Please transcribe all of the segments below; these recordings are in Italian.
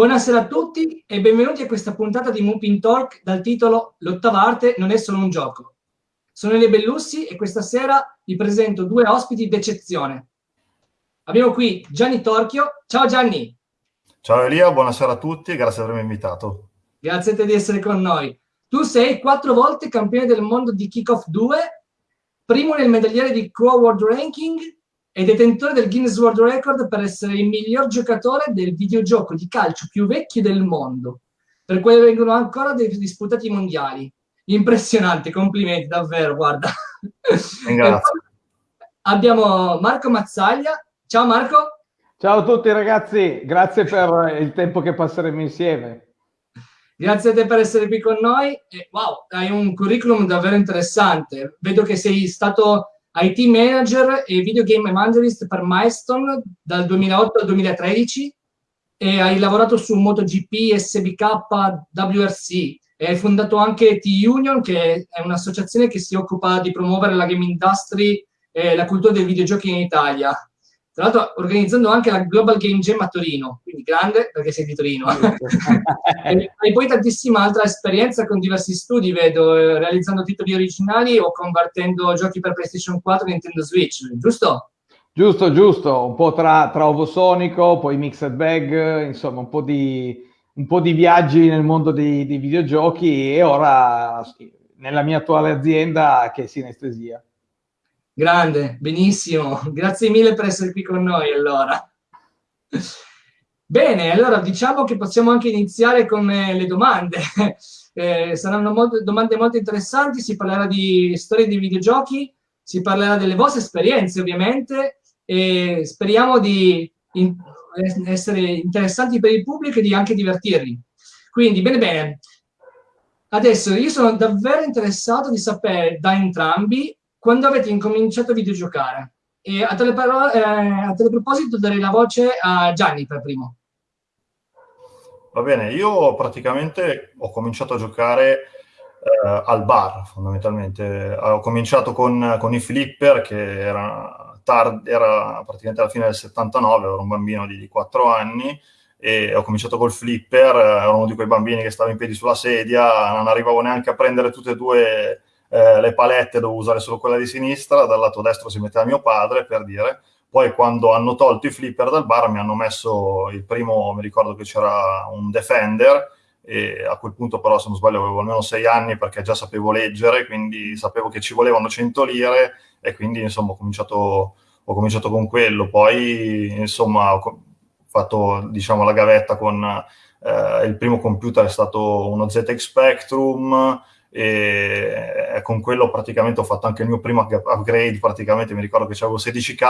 Buonasera a tutti e benvenuti a questa puntata di Moopin Talk dal titolo L'ottava arte non è solo un gioco. Sono Elia Bellussi e questa sera vi presento due ospiti d'eccezione. Abbiamo qui Gianni Torchio. Ciao Gianni! Ciao Elia, buonasera a tutti e grazie di avermi invitato. Grazie a te di essere con noi. Tu sei quattro volte campione del mondo di Kickoff 2, primo nel medagliere di Quo World Ranking è detentore del Guinness World Record per essere il miglior giocatore del videogioco di calcio più vecchio del mondo, per cui vengono ancora dei disputati mondiali. Impressionante, complimenti, davvero, guarda. Grazie. Abbiamo Marco Mazzaglia. Ciao Marco. Ciao a tutti ragazzi, grazie per il tempo che passeremo insieme. Grazie a te per essere qui con noi. E, wow, hai un curriculum davvero interessante. Vedo che sei stato IT Manager e Video Game Evangelist per Milestone dal 2008 al 2013 e hai lavorato su MotoGP, SBK, WRC e hai fondato anche T-Union che è un'associazione che si occupa di promuovere la game industry e la cultura dei videogiochi in Italia. Tra l'altro organizzando anche la Global Game Jam a Torino, quindi grande perché sei di Torino. e, e, poi tantissima altra esperienza con diversi studi, vedo, eh, realizzando titoli originali o convertendo giochi per PlayStation 4 e Nintendo Switch, giusto? Giusto, giusto, un po' tra, tra Ovosonico, poi Mixed Bag, insomma un po' di, un po di viaggi nel mondo dei, dei videogiochi e ora nella mia attuale azienda che è Sinestesia. Grande, benissimo. Grazie mille per essere qui con noi allora. Bene, allora diciamo che possiamo anche iniziare con eh, le domande. Eh, saranno molto, domande molto interessanti, si parlerà di storie di videogiochi, si parlerà delle vostre esperienze ovviamente e speriamo di in, essere interessanti per il pubblico e di anche divertirvi. Quindi, bene bene, adesso io sono davvero interessato di sapere da entrambi quando avete incominciato a videgiocare. E a tale, eh, a tale proposito darei la voce a Gianni per primo. Va bene, io praticamente ho cominciato a giocare eh, al bar, fondamentalmente. Ho cominciato con, con i flipper, che era, tard, era praticamente alla fine del 79, ero un bambino di 4 anni, e ho cominciato col flipper, ero uno di quei bambini che stava in piedi sulla sedia, non arrivavo neanche a prendere tutte e due eh, le palette dovevo usare solo quella di sinistra, dal lato destro si metteva mio padre, per dire. Poi quando hanno tolto i flipper dal bar mi hanno messo il primo, mi ricordo che c'era un Defender, e a quel punto però se non sbaglio avevo almeno sei anni perché già sapevo leggere, quindi sapevo che ci volevano 100 lire e quindi insomma ho cominciato, ho cominciato con quello. Poi insomma ho fatto diciamo la gavetta con eh, il primo computer è stato uno ZX Spectrum, e con quello praticamente ho fatto anche il mio primo upgrade, praticamente mi ricordo che avevo 16k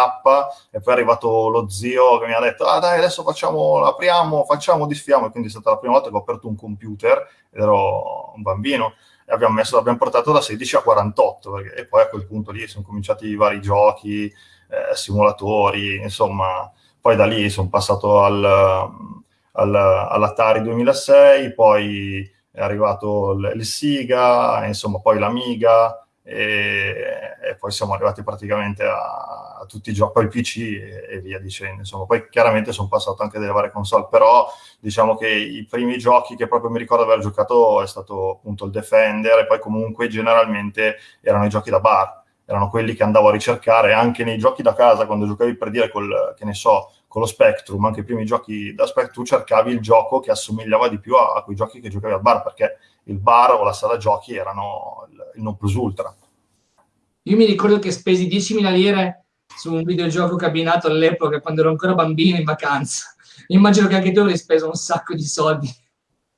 e poi è arrivato lo zio che mi ha detto ah dai adesso facciamo, apriamo, facciamo, disfiamo. E quindi è stata la prima volta che ho aperto un computer ed ero un bambino e abbiamo, messo, l'abbiamo portato da 16 a 48 perché, e poi a quel punto lì sono cominciati i vari giochi, eh, simulatori, insomma poi da lì sono passato al, al, all'Atari 2006, poi è arrivato il Siga, insomma poi l'Amiga e, e, poi siamo arrivati praticamente a, a tutti i giochi, poi PC e, e, via dicendo. Insomma, poi chiaramente sono passato anche delle varie console, però diciamo che i primi giochi che proprio mi ricordo aver giocato è stato appunto il Defender e poi comunque generalmente erano i giochi da bar, erano quelli che andavo a ricercare anche nei giochi da casa quando giocavi per dire col, che ne so, con lo Spectrum, anche i primi giochi da Spectrum, cercavi il gioco che assomigliava di più a, a quei giochi che giocavi al bar, perché il bar o la sala giochi erano il, il non plus ultra. Io mi ricordo che spesi 10.000 lire su un videogioco cabinato all'epoca, quando ero ancora bambino in vacanza. Immagino che anche tu avrei speso un sacco di soldi.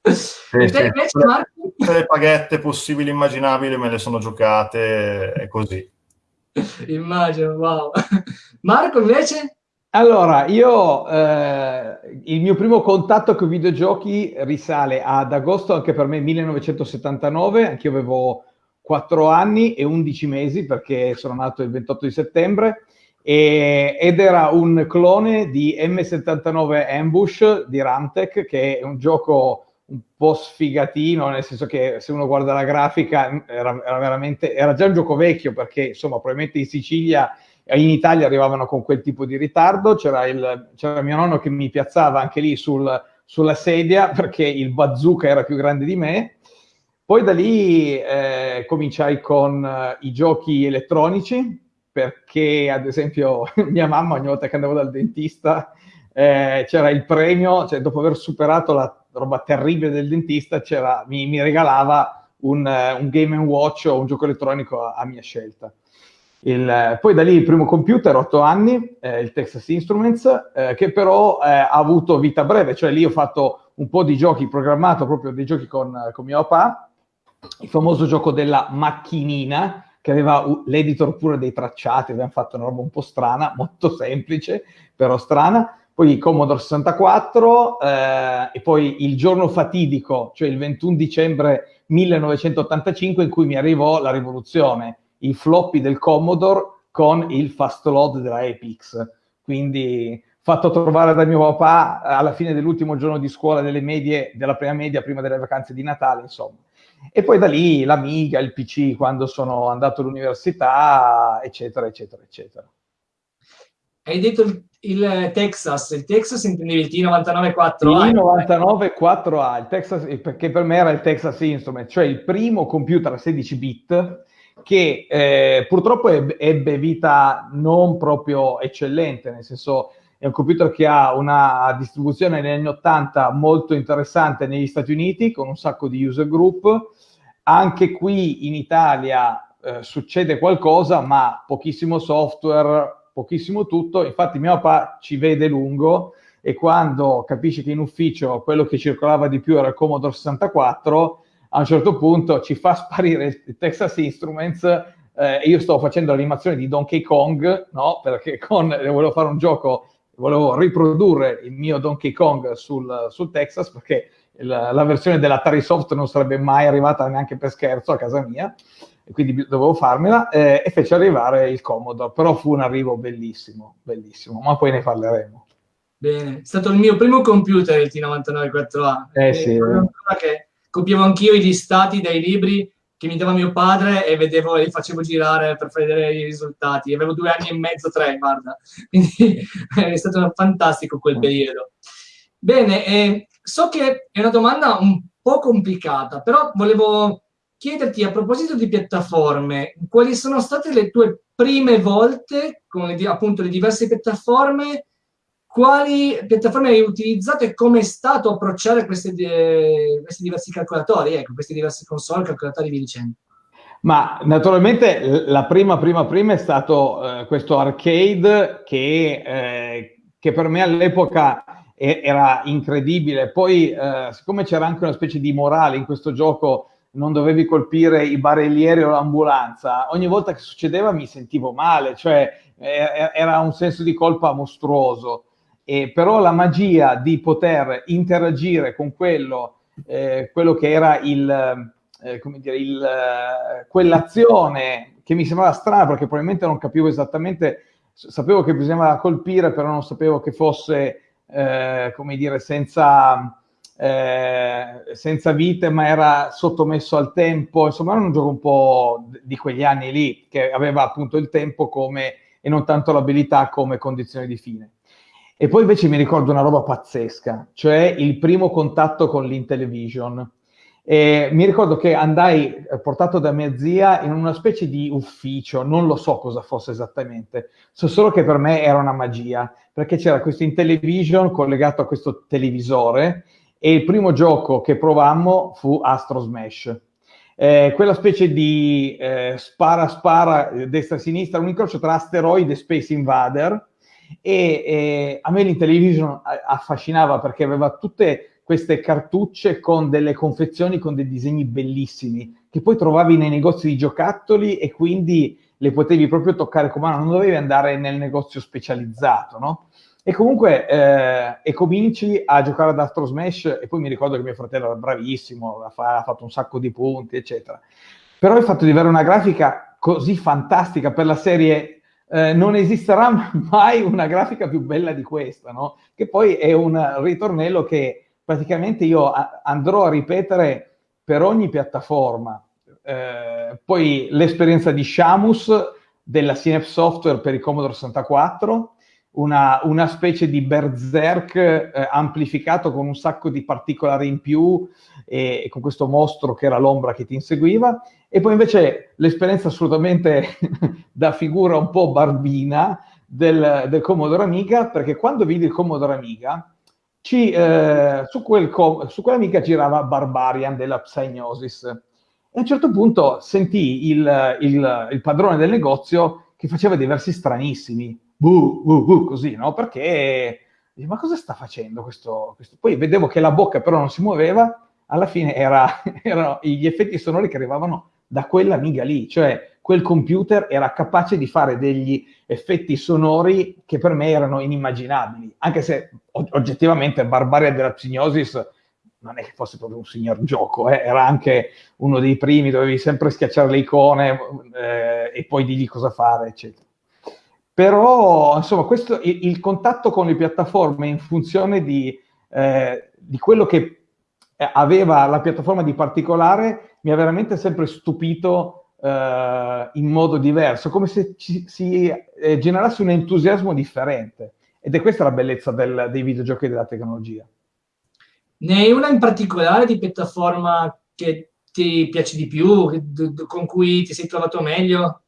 Sì, e te invece, Marco? Tutte le paghette possibili e immaginabili me le sono giocate e così. Immagino, wow. Marco invece? Allora, io eh, il mio primo contatto con i videogiochi risale ad agosto anche per me 1979, anche io avevo 4 anni e 11 mesi perché sono nato il 28 di settembre e, ed era un clone di M79 Ambush di Ramtech che è un gioco un po' sfigatino, nel senso che se uno guarda la grafica era, era veramente, era già un gioco vecchio perché insomma probabilmente in Sicilia in Italia arrivavano con quel tipo di ritardo, c'era, mio nonno che mi piazzava anche lì sul, sulla sedia perché il bazooka era più grande di me. Poi da lì eh, cominciai con uh, i giochi elettronici, perché ad esempio mia mamma ogni volta che andavo dal dentista eh, c'era il premio, cioè dopo aver superato la roba terribile del dentista, mi, mi, regalava un, un Game Watch o un gioco elettronico a, a mia scelta. Il, poi da lì il primo computer, 8 anni, eh, il Texas Instruments, eh, che però eh, ha avuto vita breve, cioè lì ho fatto un po' di giochi, programmato proprio dei giochi con, con mio papà, il famoso gioco della macchinina, che aveva l'editor pure dei tracciati, abbiamo fatto una roba un po' strana, molto semplice, però strana. Poi Commodore 64 eh, e poi il giorno fatidico, cioè il 21 dicembre 1985 in cui mi arrivò la rivoluzione i floppy del Commodore con il fast load della Epix. Quindi fatto trovare da mio papà alla fine dell'ultimo giorno di scuola delle medie, della prima media, prima delle vacanze di Natale, insomma. E poi da lì l'Amiga, il PC quando sono andato all'università, eccetera, eccetera, eccetera. Hai detto il, il Texas, il Texas intendevi il T99-4A? Il T99-4A, il Texas, perché per me era il Texas Instrument, cioè il primo computer a 16 bit che eh, purtroppo ebbe, vita non proprio eccellente, nel senso è un computer che ha una distribuzione negli anni 80 molto interessante negli Stati Uniti con un sacco di user group. Anche qui in Italia eh, succede qualcosa, ma pochissimo software, pochissimo tutto. Infatti mio papà ci vede lungo e quando capisce che in ufficio quello che circolava di più era il Commodore 64, a un certo punto ci fa sparire il Texas Instruments eh, io sto facendo l'animazione di Donkey Kong, no? Perché con, volevo fare un gioco, volevo riprodurre il mio Donkey Kong sul, sul Texas perché il, la versione dell'Atari Soft non sarebbe mai arrivata neanche per scherzo a casa mia, e quindi dovevo farmela, eh, e fece arrivare il Commodore, però fu un arrivo bellissimo, bellissimo, ma poi ne parleremo. Bene, è stato il mio primo computer il T99 4A. Eh sì. Che copiavo anch'io i listati dai libri che mi dava mio padre e vedevo li facevo girare per vedere i risultati. Avevo due anni e mezzo, tre, guarda. Quindi è stato fantastico quel periodo. Bene, eh, so che è una domanda un po' complicata, però volevo chiederti a proposito di piattaforme, quali sono state le tue prime volte con le, appunto le diverse piattaforme quali piattaforme hai utilizzato e come è stato approcciare questi, eh, questi diversi calcolatori, ecco, queste diverse console, calcolatori e via dicendo? Ma naturalmente la prima, prima, prima è stato eh, questo arcade che, eh, che per me all'epoca era incredibile. Poi, eh, siccome c'era anche una specie di morale in questo gioco, non dovevi colpire i barellieri o l'ambulanza, ogni volta che succedeva mi sentivo male, cioè eh, era un senso di colpa mostruoso. E però la magia di poter interagire con quello, eh, quello che era il, eh, come dire, il, eh, quell'azione che mi sembrava strana perché probabilmente non capivo esattamente, sapevo che bisognava colpire, però non sapevo che fosse, eh, come dire, senza, eh, senza vite, ma era sottomesso al tempo. Insomma, era un gioco un po' di quegli anni lì, che aveva appunto il tempo come, e non tanto l'abilità come condizione di fine. E poi invece mi ricordo una roba pazzesca, cioè il primo contatto con l'Intellivision. E mi ricordo che andai eh, portato da mia zia in una specie di ufficio, non lo so cosa fosse esattamente, so solo che per me era una magia, perché c'era questo Intellivision collegato a questo televisore e il primo gioco che provammo fu Astro Smash. Eh, quella specie di eh, spara spara eh, destra e sinistra, un incrocio tra asteroide e Space Invader, e, e a me l'Intellivision affascinava perché aveva tutte queste cartucce con delle confezioni con dei disegni bellissimi che poi trovavi nei negozi di giocattoli e quindi le potevi proprio toccare con mano, non dovevi andare nel negozio specializzato, no? E comunque eh, e cominci a giocare ad Astro Smash e poi mi ricordo che mio fratello era bravissimo, ha, fatto un sacco di punti, eccetera. Però il fatto di avere una grafica così fantastica per la serie eh, non esisterà mai una grafica più bella di questa, no? Che poi è un ritornello che praticamente io andrò a ripetere per ogni piattaforma. Eh, poi l'esperienza di Shamus della Synapse Software per il Commodore 64, una, una specie di berserk eh, amplificato con un sacco di particolari in più e, e, con questo mostro che era l'ombra che ti inseguiva. E poi invece l'esperienza assolutamente da figura un po' barbina del, del Commodore Amiga, perché quando vidi il Commodore Amiga, ci, eh, su, quel com- su quell'amica girava Barbarian della Psygnosis. E a un certo punto sentì il, il, il padrone del negozio che faceva dei versi stranissimi buh, buh, buh, così, no? Perché, ma cosa sta facendo questo, questo? Poi vedevo che la bocca però non si muoveva, alla fine era, erano gli effetti sonori che arrivavano da quella miga lì, cioè quel computer era capace di fare degli effetti sonori che per me erano inimmaginabili, anche se oggettivamente Barbaria della Psignosis non è che fosse proprio un signor gioco, eh? era anche uno dei primi, dovevi sempre schiacciare le icone eh, e poi digli cosa fare, eccetera. Però, insomma, questo, il, il, contatto con le piattaforme in funzione di, eh, di quello che aveva la piattaforma di particolare mi ha veramente sempre stupito eh, in modo diverso, come se ci, si eh, generasse un entusiasmo differente. Ed è questa la bellezza del, dei videogiochi e della tecnologia. Ne hai una in particolare di piattaforma che ti piace di più, con cui ti sei trovato meglio?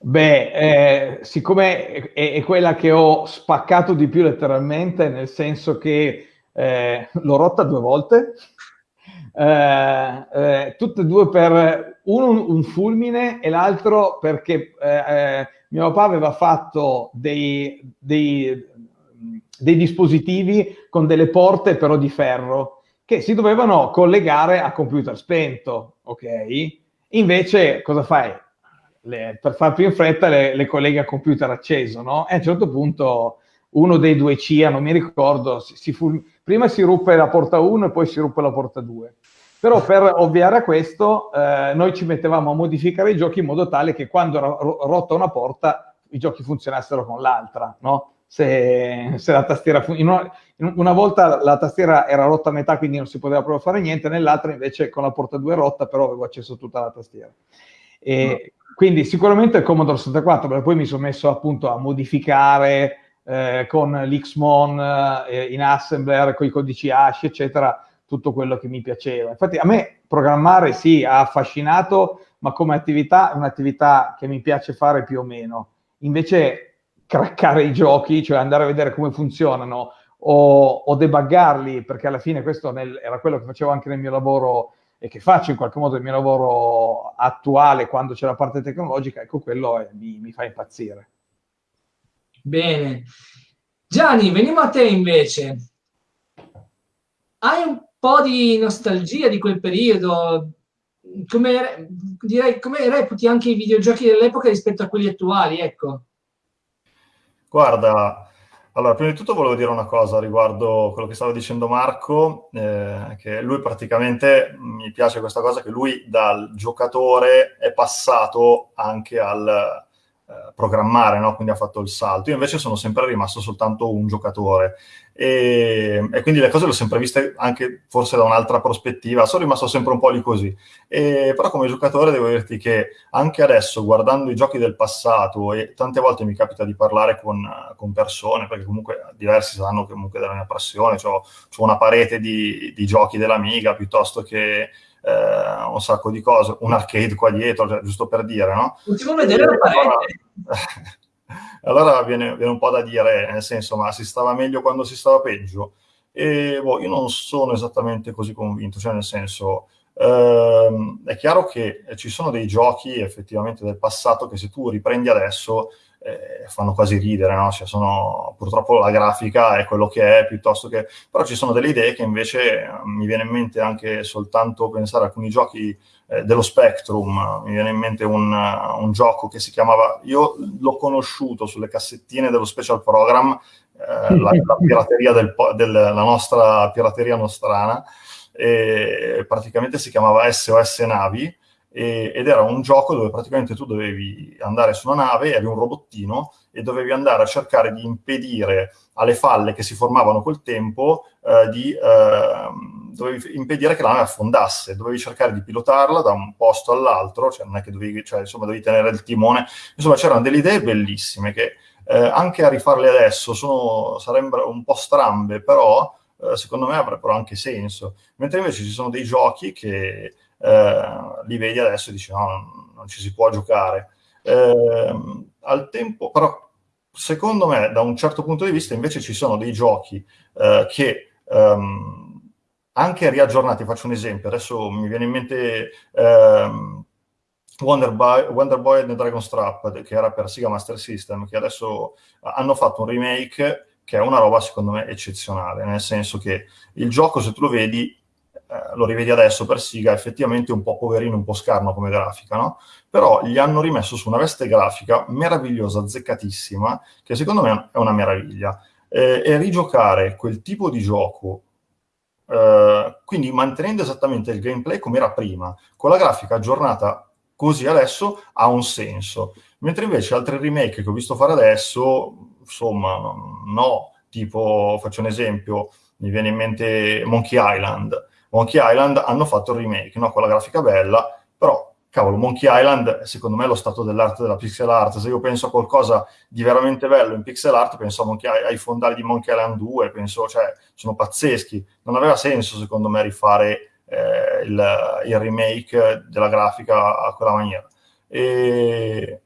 Beh, eh, siccome è, è, quella che ho spaccato di più letteralmente, nel senso che eh, l'ho rotta due volte, eh, eh tutte e due per uno un fulmine e l'altro perché eh, eh, mio papà aveva fatto dei, dei, dei dispositivi con delle porte però di ferro che si dovevano collegare a computer spento, ok? Invece cosa fai? le, per far più in fretta le, le colleghe a computer acceso, no? E a un certo punto uno dei due CIA, non mi ricordo, si, si fu, prima si ruppe la porta 1 e poi si ruppe la porta 2. Però per ovviare a questo, eh, noi ci mettevamo a modificare i giochi in modo tale che quando era rotta una porta, i giochi funzionassero con l'altra, no? Se, se, la tastiera in una, in una, volta la tastiera era rotta a metà quindi non si poteva proprio fare niente nell'altra invece con la porta 2 rotta però avevo accesso a tutta la tastiera e quindi sicuramente il Commodore 64, perché poi mi sono messo appunto a modificare eh, con l'Xmon eh, in assembler, con i codici hash, eccetera, tutto quello che mi piaceva. Infatti a me programmare sì, ha affascinato, ma come attività è un'attività che mi piace fare più o meno. Invece craccare i giochi, cioè andare a vedere come funzionano o, o debuggarli, perché alla fine questo nel, era quello che facevo anche nel mio lavoro e che faccio in qualche modo il mio lavoro attuale quando c'è la parte tecnologica, ecco quello è, mi, mi fa impazzire. Bene. Gianni, veniamo a te invece. Hai un po' di nostalgia di quel periodo? Come, direi, come reputi anche i videogiochi dell'epoca rispetto a quelli attuali? Ecco. Guarda, allora, prima di tutto volevo dire una cosa riguardo quello che stava dicendo Marco, eh, che lui praticamente, mi piace questa cosa, che lui dal giocatore è passato anche al, eh, programmare, no? quindi ha fatto il salto. Io invece sono sempre rimasto soltanto un giocatore e, e, quindi le cose le ho sempre viste anche forse da un'altra prospettiva, sono rimasto sempre un po' lì così. E, però come giocatore devo dirti che anche adesso, guardando i giochi del passato, e tante volte mi capita di parlare con, con persone, perché comunque diversi sanno comunque della mia passione, ho una parete di, di giochi dell'Amiga piuttosto che eh, un sacco di cose, un arcade qua dietro, cioè, giusto per dire, no? Possiamo vedere la parete. Allora, allora viene, viene, un po' da dire, nel senso, ma si stava meglio quando si stava peggio? E boh, io non sono esattamente così convinto, cioè nel senso, ehm, è chiaro che ci sono dei giochi effettivamente del passato che se tu riprendi adesso eh, fanno quasi ridere, no? Cioè sono, purtroppo la grafica è quello che è, piuttosto che... Però ci sono delle idee che invece eh, mi viene in mente anche soltanto pensare a alcuni giochi eh, dello Spectrum, mi viene in mente un, uh, un, gioco che si chiamava... Io l'ho conosciuto sulle cassettine dello Special Program, eh, la, la, pirateria del, del, la nostra pirateria nostrana, e praticamente si chiamava SOS Navi, e, ed era un gioco dove praticamente tu dovevi andare su una nave, eri un robottino e dovevi andare a cercare di impedire alle falle che si formavano col tempo eh, di eh, dovevi impedire che la nave affondasse, dovevi cercare di pilotarla da un posto all'altro, cioè non è che dovevi, cioè, insomma, dovevi tenere il timone, insomma c'erano delle idee bellissime che eh, anche a rifarle adesso sono, sarebbero un po' strambe, però eh, secondo me avrebbero anche senso. Mentre invece ci sono dei giochi che li vedi adesso e dici no, non, ci si può giocare. Ehm, al tempo, però secondo me, da un certo punto di vista, invece ci sono dei giochi eh, che um, anche riaggiornati, faccio un esempio, adesso mi viene in mente um, Wonder, Boy, Wonder Boy and the Dragon Strap, che era per Sega Master System, che adesso hanno fatto un remake che è una roba secondo me eccezionale, nel senso che il gioco, se tu lo vedi, eh, lo rivedi adesso per Siga, effettivamente un po' poverino, un po' scarno come grafica, no? Però gli hanno rimesso su una veste grafica meravigliosa, azzeccatissima, che secondo me è una meraviglia. Eh, e rigiocare quel tipo di gioco, eh, quindi mantenendo esattamente il gameplay come era prima, con la grafica aggiornata così adesso, ha un senso. Mentre invece altri remake che ho visto fare adesso, insomma, no, tipo, faccio un esempio, mi viene in mente Monkey Island, Monkey Island hanno fatto il remake, no? con la grafica bella, però cavolo, Monkey Island secondo me è lo stato dell'arte della pixel art. Se io penso a qualcosa di veramente bello in pixel art, penso Monkey, ai fondali di Monkey Island 2, penso, cioè, sono pazzeschi. Non aveva senso secondo me rifare eh, il, il, remake della grafica a quella maniera. E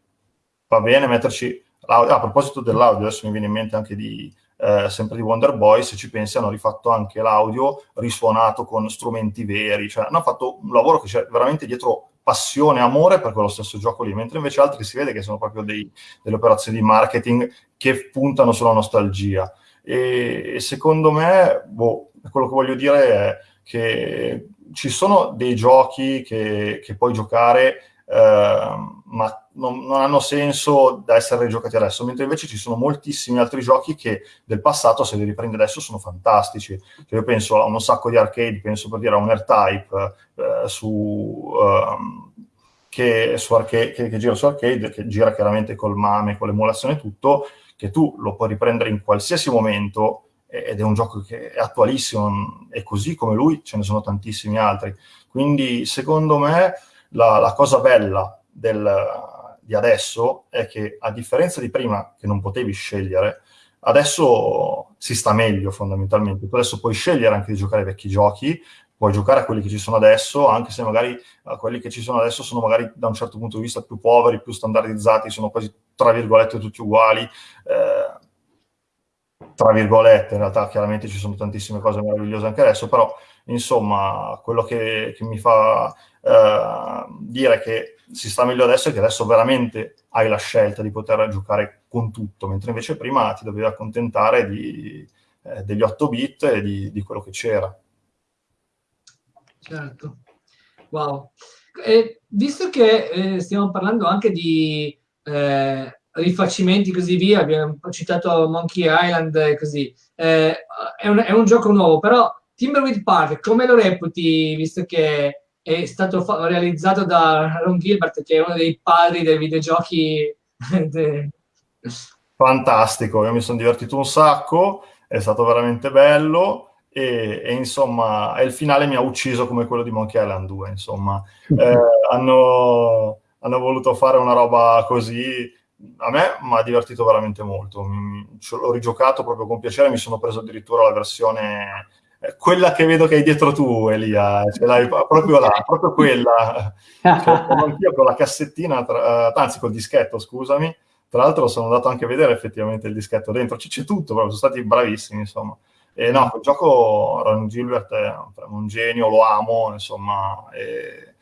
va bene metterci... Ah, a proposito dell'audio, adesso mi viene in mente anche di eh, sempre di Wonder Boy, se ci pensi hanno rifatto anche l'audio risuonato con strumenti veri, cioè hanno fatto un lavoro che c'è veramente dietro passione, amore per quello stesso gioco lì, mentre invece altri si vede che sono proprio dei, delle operazioni di marketing che puntano sulla nostalgia. E, e secondo me, boh, quello che voglio dire è che ci sono dei giochi che, che puoi giocare Ehm, ma non, non, hanno senso da essere giocati adesso, mentre invece ci sono moltissimi altri giochi che del passato, se li riprendi adesso, sono fantastici. Cioè, io penso a un sacco di arcade, penso per dire a un R-Type eh, su, um, che, su arcade, che, che, gira su arcade, che gira chiaramente col MAME, con l'emulazione e tutto, che tu lo puoi riprendere in qualsiasi momento ed è un gioco che è attualissimo e così come lui ce ne sono tantissimi altri. Quindi secondo me la, la cosa bella del, di adesso è che a differenza di prima che non potevi scegliere, adesso si sta meglio fondamentalmente. Tu adesso puoi scegliere anche di giocare ai vecchi giochi, puoi giocare a quelli che ci sono adesso, anche se magari uh, quelli che ci sono adesso sono magari da un certo punto di vista più poveri, più standardizzati, sono quasi tra virgolette tutti uguali. Eh, tra virgolette, in realtà chiaramente ci sono tantissime cose meravigliose anche adesso, però insomma quello che, che mi fa eh, dire che si sta meglio adesso è che adesso veramente hai la scelta di poter giocare con tutto, mentre invece prima ti dovevi accontentare di, eh, degli 8 bit e di, di quello che c'era. Certo, wow. E visto che eh, stiamo parlando anche di eh, rifacimenti e così via, abbiamo citato Monkey Island e così, eh, è un, è, un, gioco nuovo, però Timberwolf Park, come lo reputi, visto che è stato realizzato da Ron Gilbert, che è uno dei padri dei videogiochi. Fantastico, io mi sono divertito un sacco, è stato veramente bello. E, e, insomma, il finale mi ha ucciso come quello di Monkey Island 2. Insomma, eh, hanno, hanno, voluto fare una roba così. A me mi ha divertito veramente molto. l'ho rigiocato proprio con piacere. Mi sono preso addirittura la versione quella che vedo che hai dietro tu, Elia, ce l'hai proprio là, proprio quella. Cioè, anch'io con la cassettina, tra, anzi col dischetto, scusami. Tra l'altro sono andato anche a vedere effettivamente il dischetto dentro, c'è tutto, proprio, sono stati bravissimi, insomma. E no, quel gioco Ron Gilbert è un genio, lo amo, insomma, e,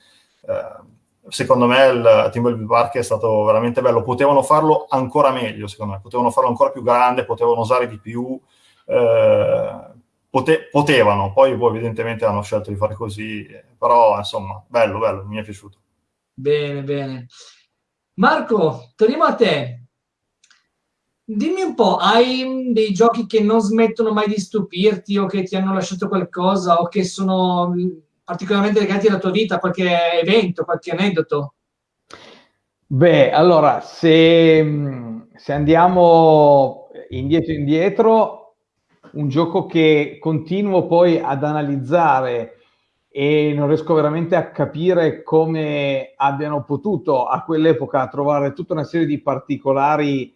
eh, secondo me il Timberwolf Park è stato veramente bello. Potevano farlo ancora meglio, secondo me, potevano farlo ancora più grande, potevano usare di più. Eh, Pote- potevano, poi, poi evidentemente hanno scelto di fare così, però insomma, bello, bello, mi è piaciuto. Bene, bene. Marco, torniamo a te. Dimmi un po', hai dei giochi che non smettono mai di stupirti o che ti hanno lasciato qualcosa o che sono particolarmente legati alla tua vita, qualche evento, qualche aneddoto? Beh, allora, se, se andiamo indietro indietro, un gioco che continuo poi ad analizzare e non riesco veramente a capire come abbiano potuto a quell'epoca trovare tutta una serie di particolari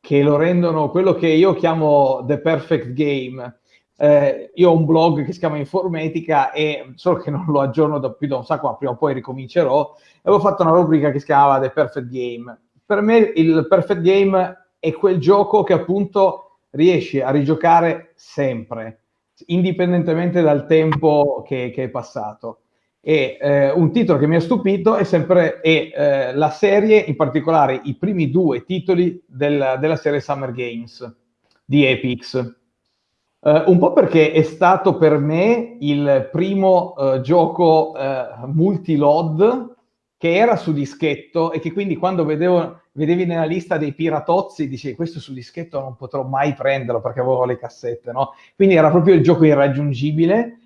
che lo rendono quello che io chiamo the perfect game. Eh, io ho un blog che si chiama Informatica e solo che non lo aggiorno da più da un sacco, ma prima o poi ricomincerò. Avevo fatto una rubrica che si chiamava The Perfect Game. Per me il perfect game è quel gioco che appunto riesci a rigiocare sempre, indipendentemente dal tempo che, che è passato. E eh, un titolo che mi ha stupito è sempre è, eh, la serie, in particolare i primi due titoli del, della serie Summer Games di Epix. Uh, un po' perché è stato per me il primo uh, gioco uh, multi-load che era su dischetto e che quindi quando vedevo, vedevi nella lista dei piratozzi dicevi questo su dischetto non potrò mai prenderlo perché avevo le cassette, no? Quindi era proprio il gioco irraggiungibile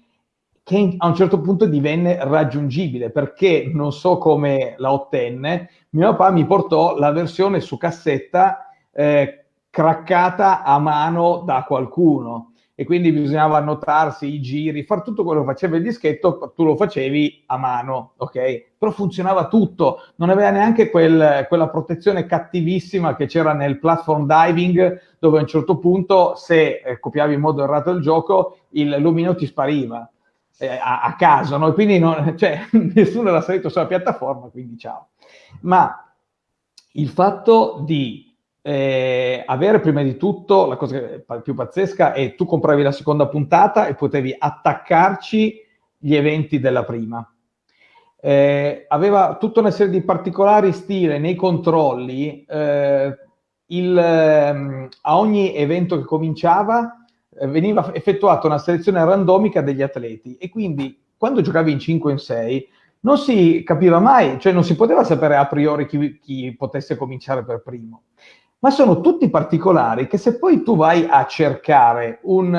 che a un certo punto divenne raggiungibile perché non so come la ottenne, mio papà mi portò la versione su cassetta eh, craccata a mano da qualcuno e quindi bisognava annotarsi i giri, fare tutto quello che faceva il dischetto, tu lo facevi a mano, ok? Però funzionava tutto, non aveva neanche quel, quella protezione cattivissima che c'era nel platform diving, dove a un certo punto, se eh, copiavi in modo errato il gioco, il lumino ti spariva eh, a, a, caso, no? quindi non, cioè, nessuno era salito sulla piattaforma, quindi ciao. Ma il fatto di eh, avere prima di tutto la cosa più pazzesca è tu compravi la seconda puntata e potevi attaccarci gli eventi della prima. Eh, aveva tutta una serie di particolari stile nei controlli. Eh, il, ehm, a ogni evento che cominciava eh, veniva effettuata una selezione randomica degli atleti e quindi quando giocavi in 5 o in 6 non si capiva mai, cioè non si poteva sapere a priori chi, chi potesse cominciare per primo ma sono tutti particolari che se poi tu vai a cercare un,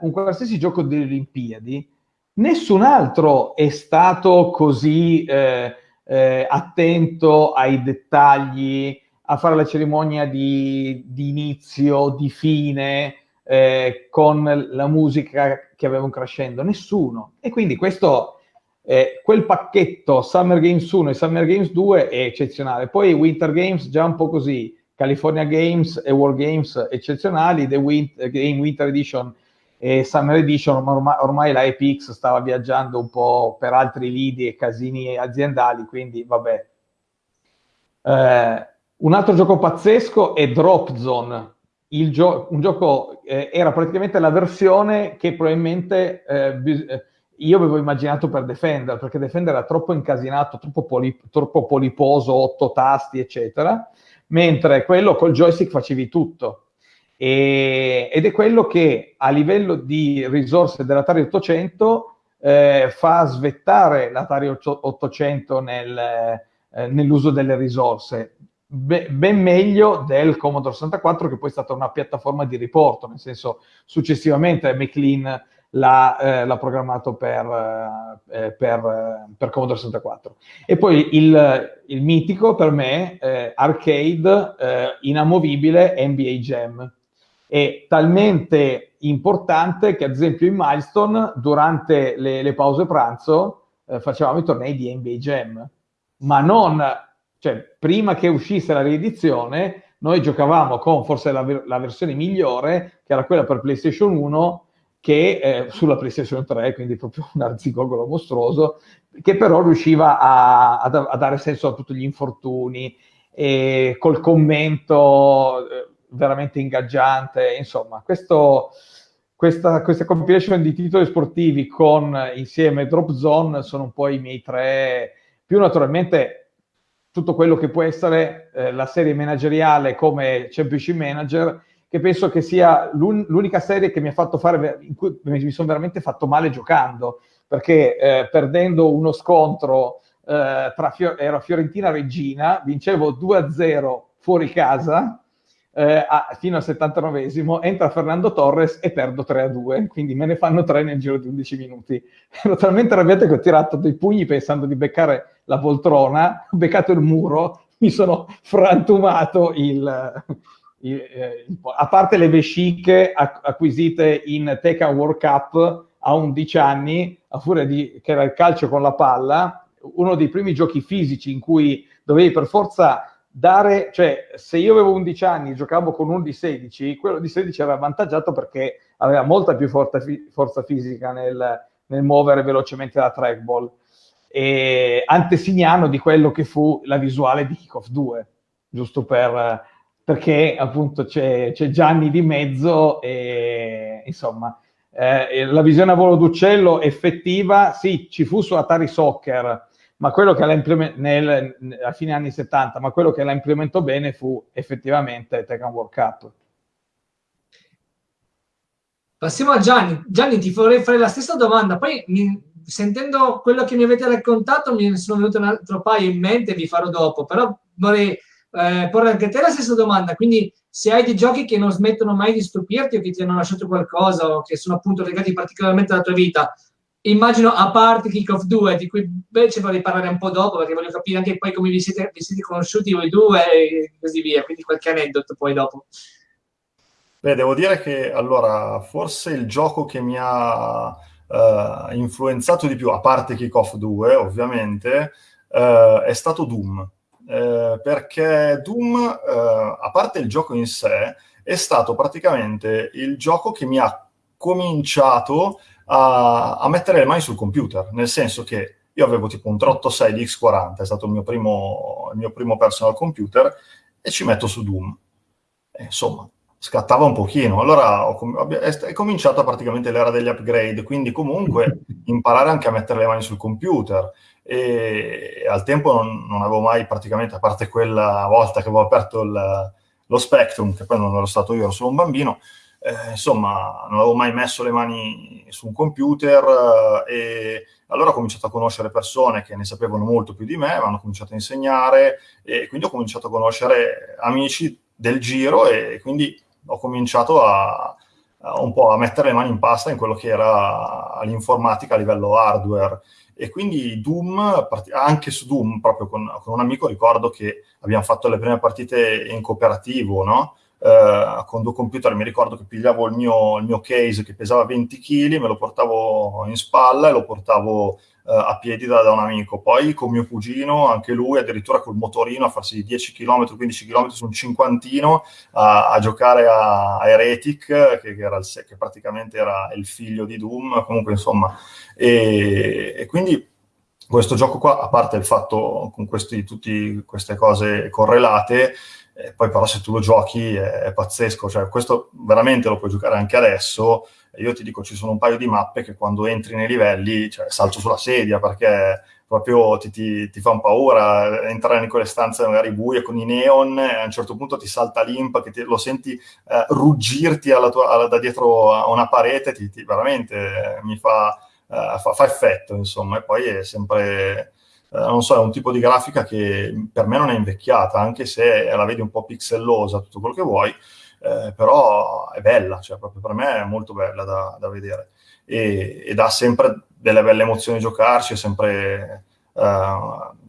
un qualsiasi gioco delle Olimpiadi, nessun altro è stato così eh, eh, attento ai dettagli, a fare la cerimonia di, di inizio, di fine, eh, con la musica che avevano crescendo, nessuno. E quindi questo, eh, quel pacchetto Summer Games 1 e Summer Games 2 è eccezionale. Poi Winter Games già un po' così, California Games e World Games eccezionali, The Winter, Game Winter Edition e Summer Edition, ma ormai, ormai la EPX stava viaggiando un po' per altri lidi e casini aziendali, quindi vabbè. Eh, un altro gioco pazzesco è Drop Zone, gio- un gioco eh, era praticamente la versione che probabilmente eh, bis- eh, io avevo immaginato per Defender, perché Defender era troppo incasinato, troppo, poli- troppo poliposo, otto tasti, eccetera mentre quello col joystick facevi tutto. E, ed è quello che a livello di risorse dell'Atari 800 eh, fa svettare l'Atari 800 nel, eh, nell'uso delle risorse. Be- ben meglio del Commodore 64 che poi è stata una piattaforma di riporto, nel senso successivamente McLean l'ha, eh, programmato per, eh, per, eh, per, Commodore 64. E poi il, il mitico per me, eh, arcade eh, inamovibile NBA Jam. È talmente importante che ad esempio in Milestone durante le, le pause pranzo eh, facevamo i tornei di NBA Jam, ma non, cioè prima che uscisse la riedizione noi giocavamo con forse la, la versione migliore, che era quella per PlayStation 1, che eh, sulla PlayStation 3, quindi proprio un arzigogolo mostruoso, che però riusciva a, a, a dare senso a tutti gli infortuni, e col commento eh, veramente ingaggiante, insomma, questo, questa, questa compilation di titoli sportivi con insieme Drop Zone sono un po' i miei tre, più naturalmente tutto quello che può essere eh, la serie manageriale come Championship Manager, che penso che sia l'un- l'unica serie che mi ha fatto fare, in cui mi sono veramente fatto male giocando, perché eh, perdendo uno scontro eh, tra Fior- era Fiorentina-Regina, vincevo 2-0 fuori casa, eh, a, fino al 79esimo, entra Fernando Torres e perdo 3-2, quindi me ne fanno 3 nel giro di 11 minuti. Ero talmente arrabbiato che ho tirato dei pugni pensando di beccare la poltrona, ho beccato il muro, mi sono frantumato il, a parte le vesciche acquisite in Tekken World Cup a 11 anni, a furia di, che era il calcio con la palla, uno dei primi giochi fisici in cui dovevi per forza dare, cioè se io avevo 11 anni e giocavo con uno di 16, quello di 16 era avvantaggiato perché aveva molta più forza, forza fisica nel, nel, muovere velocemente la trackball, e antesignano di quello che fu la visuale di Kickoff 2, giusto per, perché appunto c'è, Gianni di mezzo e insomma eh, la visione a volo d'uccello effettiva, sì, ci fu su Atari Soccer, ma quello che la nel, a fine anni 70, ma quello che la implementò bene fu effettivamente Tekken World Cup. Passiamo a Gianni. Gianni, ti vorrei fare la stessa domanda. Poi, mi, sentendo quello che mi avete raccontato, mi sono venute un altro paio in mente, vi farò dopo. Però vorrei eh, porre anche a te la stessa domanda. Quindi, se hai dei giochi che non smettono mai di stupirti o che ti hanno lasciato qualcosa o che sono appunto legati particolarmente alla tua vita, immagino a parte Kick Off 2, di cui invece vorrei parlare un po' dopo, perché voglio capire anche poi come vi siete, vi siete conosciuti voi due e così via, quindi qualche aneddoto poi dopo. Beh, devo dire che allora, forse il gioco che mi ha uh, influenzato di più, a parte Kick Off 2, ovviamente, uh, è stato Doom. Uh, perché Doom, a parte il gioco in sé, è stato praticamente il gioco che mi ha cominciato a, a, mettere le mani sul computer, nel senso che io avevo tipo un 386 di X40, è stato il mio primo, il mio primo personal computer, e ci metto su Doom. E, insomma, scattava un pochino. Allora ho, è, cominciata praticamente l'era degli upgrade, quindi comunque imparare anche a mettere le mani sul computer. E, al tempo non, non, avevo mai praticamente, a parte quella volta che avevo aperto il, lo Spectrum, che poi non ero stato io, ero solo un bambino, eh, insomma, non avevo mai messo le mani su un computer eh, e allora ho cominciato a conoscere persone che ne sapevano molto più di me, mi hanno cominciato a insegnare e quindi ho cominciato a conoscere amici del giro e quindi ho cominciato a, a un po' a mettere le mani in pasta in quello che era l'informatica a livello hardware. E quindi Doom, anche su Doom, proprio con, con un amico, ricordo che abbiamo fatto le prime partite in cooperativo, no? eh, con due computer mi ricordo che pigliavo il mio, il mio, case che pesava 20 kg, me lo portavo in spalla e lo portavo eh, a piedi da, da, un amico. Poi con mio cugino, anche lui, addirittura col motorino a farsi 10 km, 15 km su un cinquantino a, a giocare a, a Heretic, che, che, era il, che praticamente era il figlio di Doom, comunque insomma. E, e quindi questo gioco qua, a parte il fatto con questi, tutte queste cose correlate, eh, poi però se tu lo giochi è, è, pazzesco, cioè questo veramente lo puoi giocare anche adesso. Io ti dico, ci sono un paio di mappe che quando entri nei livelli, cioè, salto sulla sedia perché proprio ti, ti, ti fa paura entrare in quelle stanze magari buie con i neon e a un certo punto ti salta l'imp che ti, lo senti eh, ruggirti alla tua, alla, da dietro a una parete, ti, veramente eh, mi fa, eh, fa, fa, effetto, insomma, e poi è sempre eh, non so, è un tipo di grafica che per me non è invecchiata, anche se la vedi un po' pixellosa, tutto quello che vuoi, eh, però è bella, cioè proprio per me è molto bella da, da vedere. E, e, dà sempre delle belle emozioni giocarci, è sempre... Uh,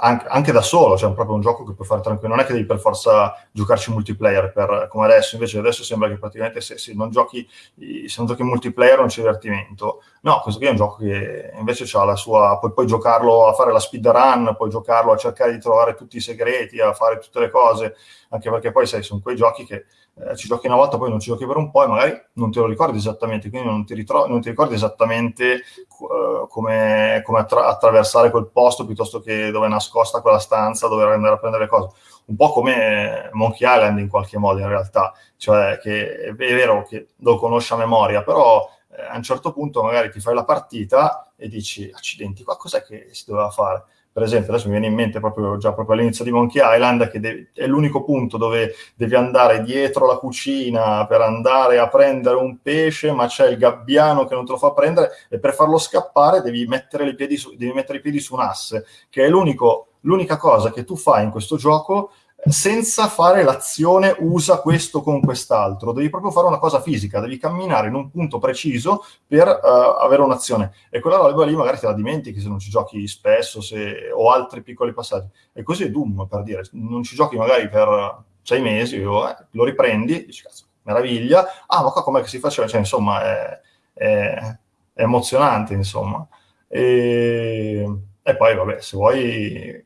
anche, anche, da solo, cioè proprio un gioco che puoi fare tranquillo, non è che devi per forza giocarci multiplayer per, come adesso, invece adesso sembra che praticamente se, se, non giochi, se non giochi multiplayer non c'è divertimento. No, questo qui è un gioco che invece ha la sua, puoi, puoi giocarlo a fare la speedrun, puoi giocarlo a cercare di trovare tutti i segreti, a fare tutte le cose, anche perché poi sai, sono quei giochi che eh, ci giochi una volta, poi non ci giochi per un po' e magari non te lo ricordi esattamente, quindi non ti, ritro- non ti ricordi esattamente uh, come, come attra- attraversare quel posto piuttosto che dove è nascosta quella stanza, dove andare a prendere cose. Un po' come Monkey Island in qualche modo in realtà, cioè che è vero che lo conosci a memoria, però eh, a un certo punto magari ti fai la partita e dici accidenti, qua cos'è che si doveva fare? Per esempio, adesso mi viene in mente proprio, già proprio all'inizio di Monkey Island, che è l'unico punto dove devi andare dietro la cucina per andare a prendere un pesce, ma c'è il gabbiano che non te lo fa prendere, e per farlo scappare devi mettere, su, devi mettere i piedi su un asse, che è l'unica cosa che tu fai in questo gioco senza fare l'azione usa questo con quest'altro, devi proprio fare una cosa fisica, devi camminare in un punto preciso per uh, avere un'azione e quella roba lì magari te la dimentichi se non ci giochi spesso se, o altri piccoli passaggi. E così è Doom per dire, non ci giochi magari per sei mesi o eh, lo riprendi, dici cazzo, meraviglia, ah ma qua com'è che si faceva? Cioè insomma è, è, è emozionante insomma. E, e poi vabbè, se vuoi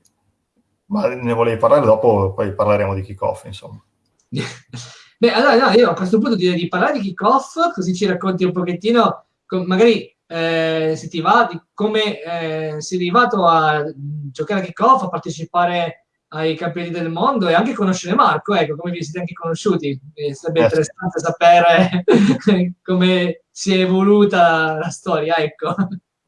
Ma ne volevi parlare dopo, poi parleremo di kick-off, insomma. Beh, allora no, io a questo punto direi di parlare di kick-off, così ci racconti un pochettino, magari eh, se ti va, di come eh, sei arrivato a giocare a kick-off, a partecipare ai campioni del mondo e anche conoscere Marco, ecco, come vi siete anche conosciuti. Eh, sarebbe eh, interessante sapere come si è evoluta la storia, ecco.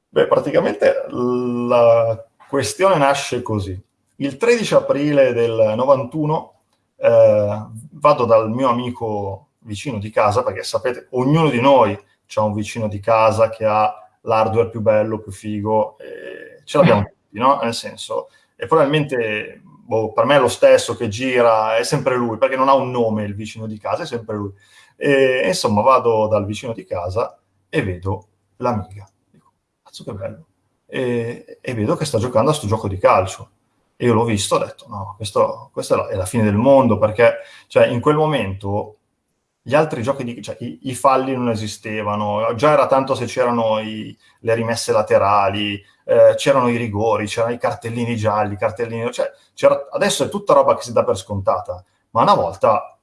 Beh, praticamente la questione nasce così. Il 13 aprile del 91 eh, vado dal mio amico vicino di casa, perché sapete, ognuno di noi ha un vicino di casa che ha l'hardware più bello, più figo, ce l'abbiamo tutti, no? Nel senso, e probabilmente boh, per me è lo stesso che gira, è sempre lui, perché non ha un nome il vicino di casa, è sempre lui. E, insomma, vado dal vicino di casa e vedo l'amiga. Dico, cazzo che bello. E, e, vedo che sta giocando a sto gioco di calcio. E io l'ho visto, ho detto, no, questo, questa è la fine del mondo, perché cioè, in quel momento gli altri giochi, di, cioè, i, i, falli non esistevano, già era tanto se c'erano i, le rimesse laterali, eh, c'erano i rigori, c'erano i cartellini gialli, cartellini... Cioè, adesso è tutta roba che si dà per scontata, ma una volta,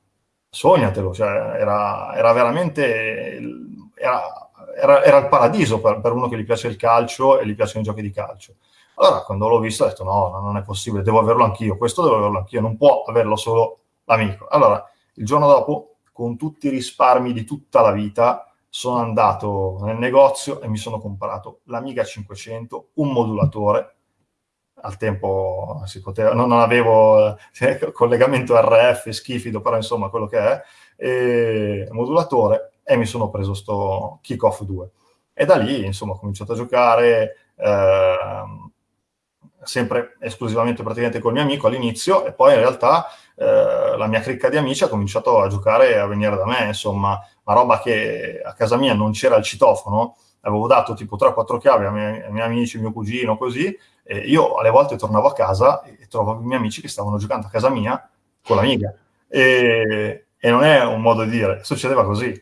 sognatelo, cioè, era, era veramente... Era, era, era, il paradiso per, per, uno che gli piace il calcio e gli piacciono i giochi di calcio. Allora, quando l'ho visto, ho detto: no, non è possibile, devo averlo anch'io. Questo devo averlo anch'io, non può averlo solo l'amico. Allora, il giorno dopo, con tutti i risparmi di tutta la vita, sono andato nel negozio e mi sono comprato l'Amiga 500, un modulatore. Al tempo si poteva, non, non avevo eh, collegamento RF, schifido, però insomma quello che è, e, modulatore, e mi sono preso sto Kickoff 2. E da lì, insomma, ho cominciato a giocare eh, sempre esclusivamente praticamente col mio amico all'inizio, e poi in realtà eh, la mia cricca di amici ha cominciato a giocare e a venire da me, insomma, una roba che a casa mia non c'era il citofono, avevo dato tipo 3-4 chiavi ai miei, ai miei amici, mio cugino, così, e io alle volte tornavo a casa e trovavo i miei amici che stavano giocando a casa mia con l'amiga. E, e non è un modo di dire, succedeva così.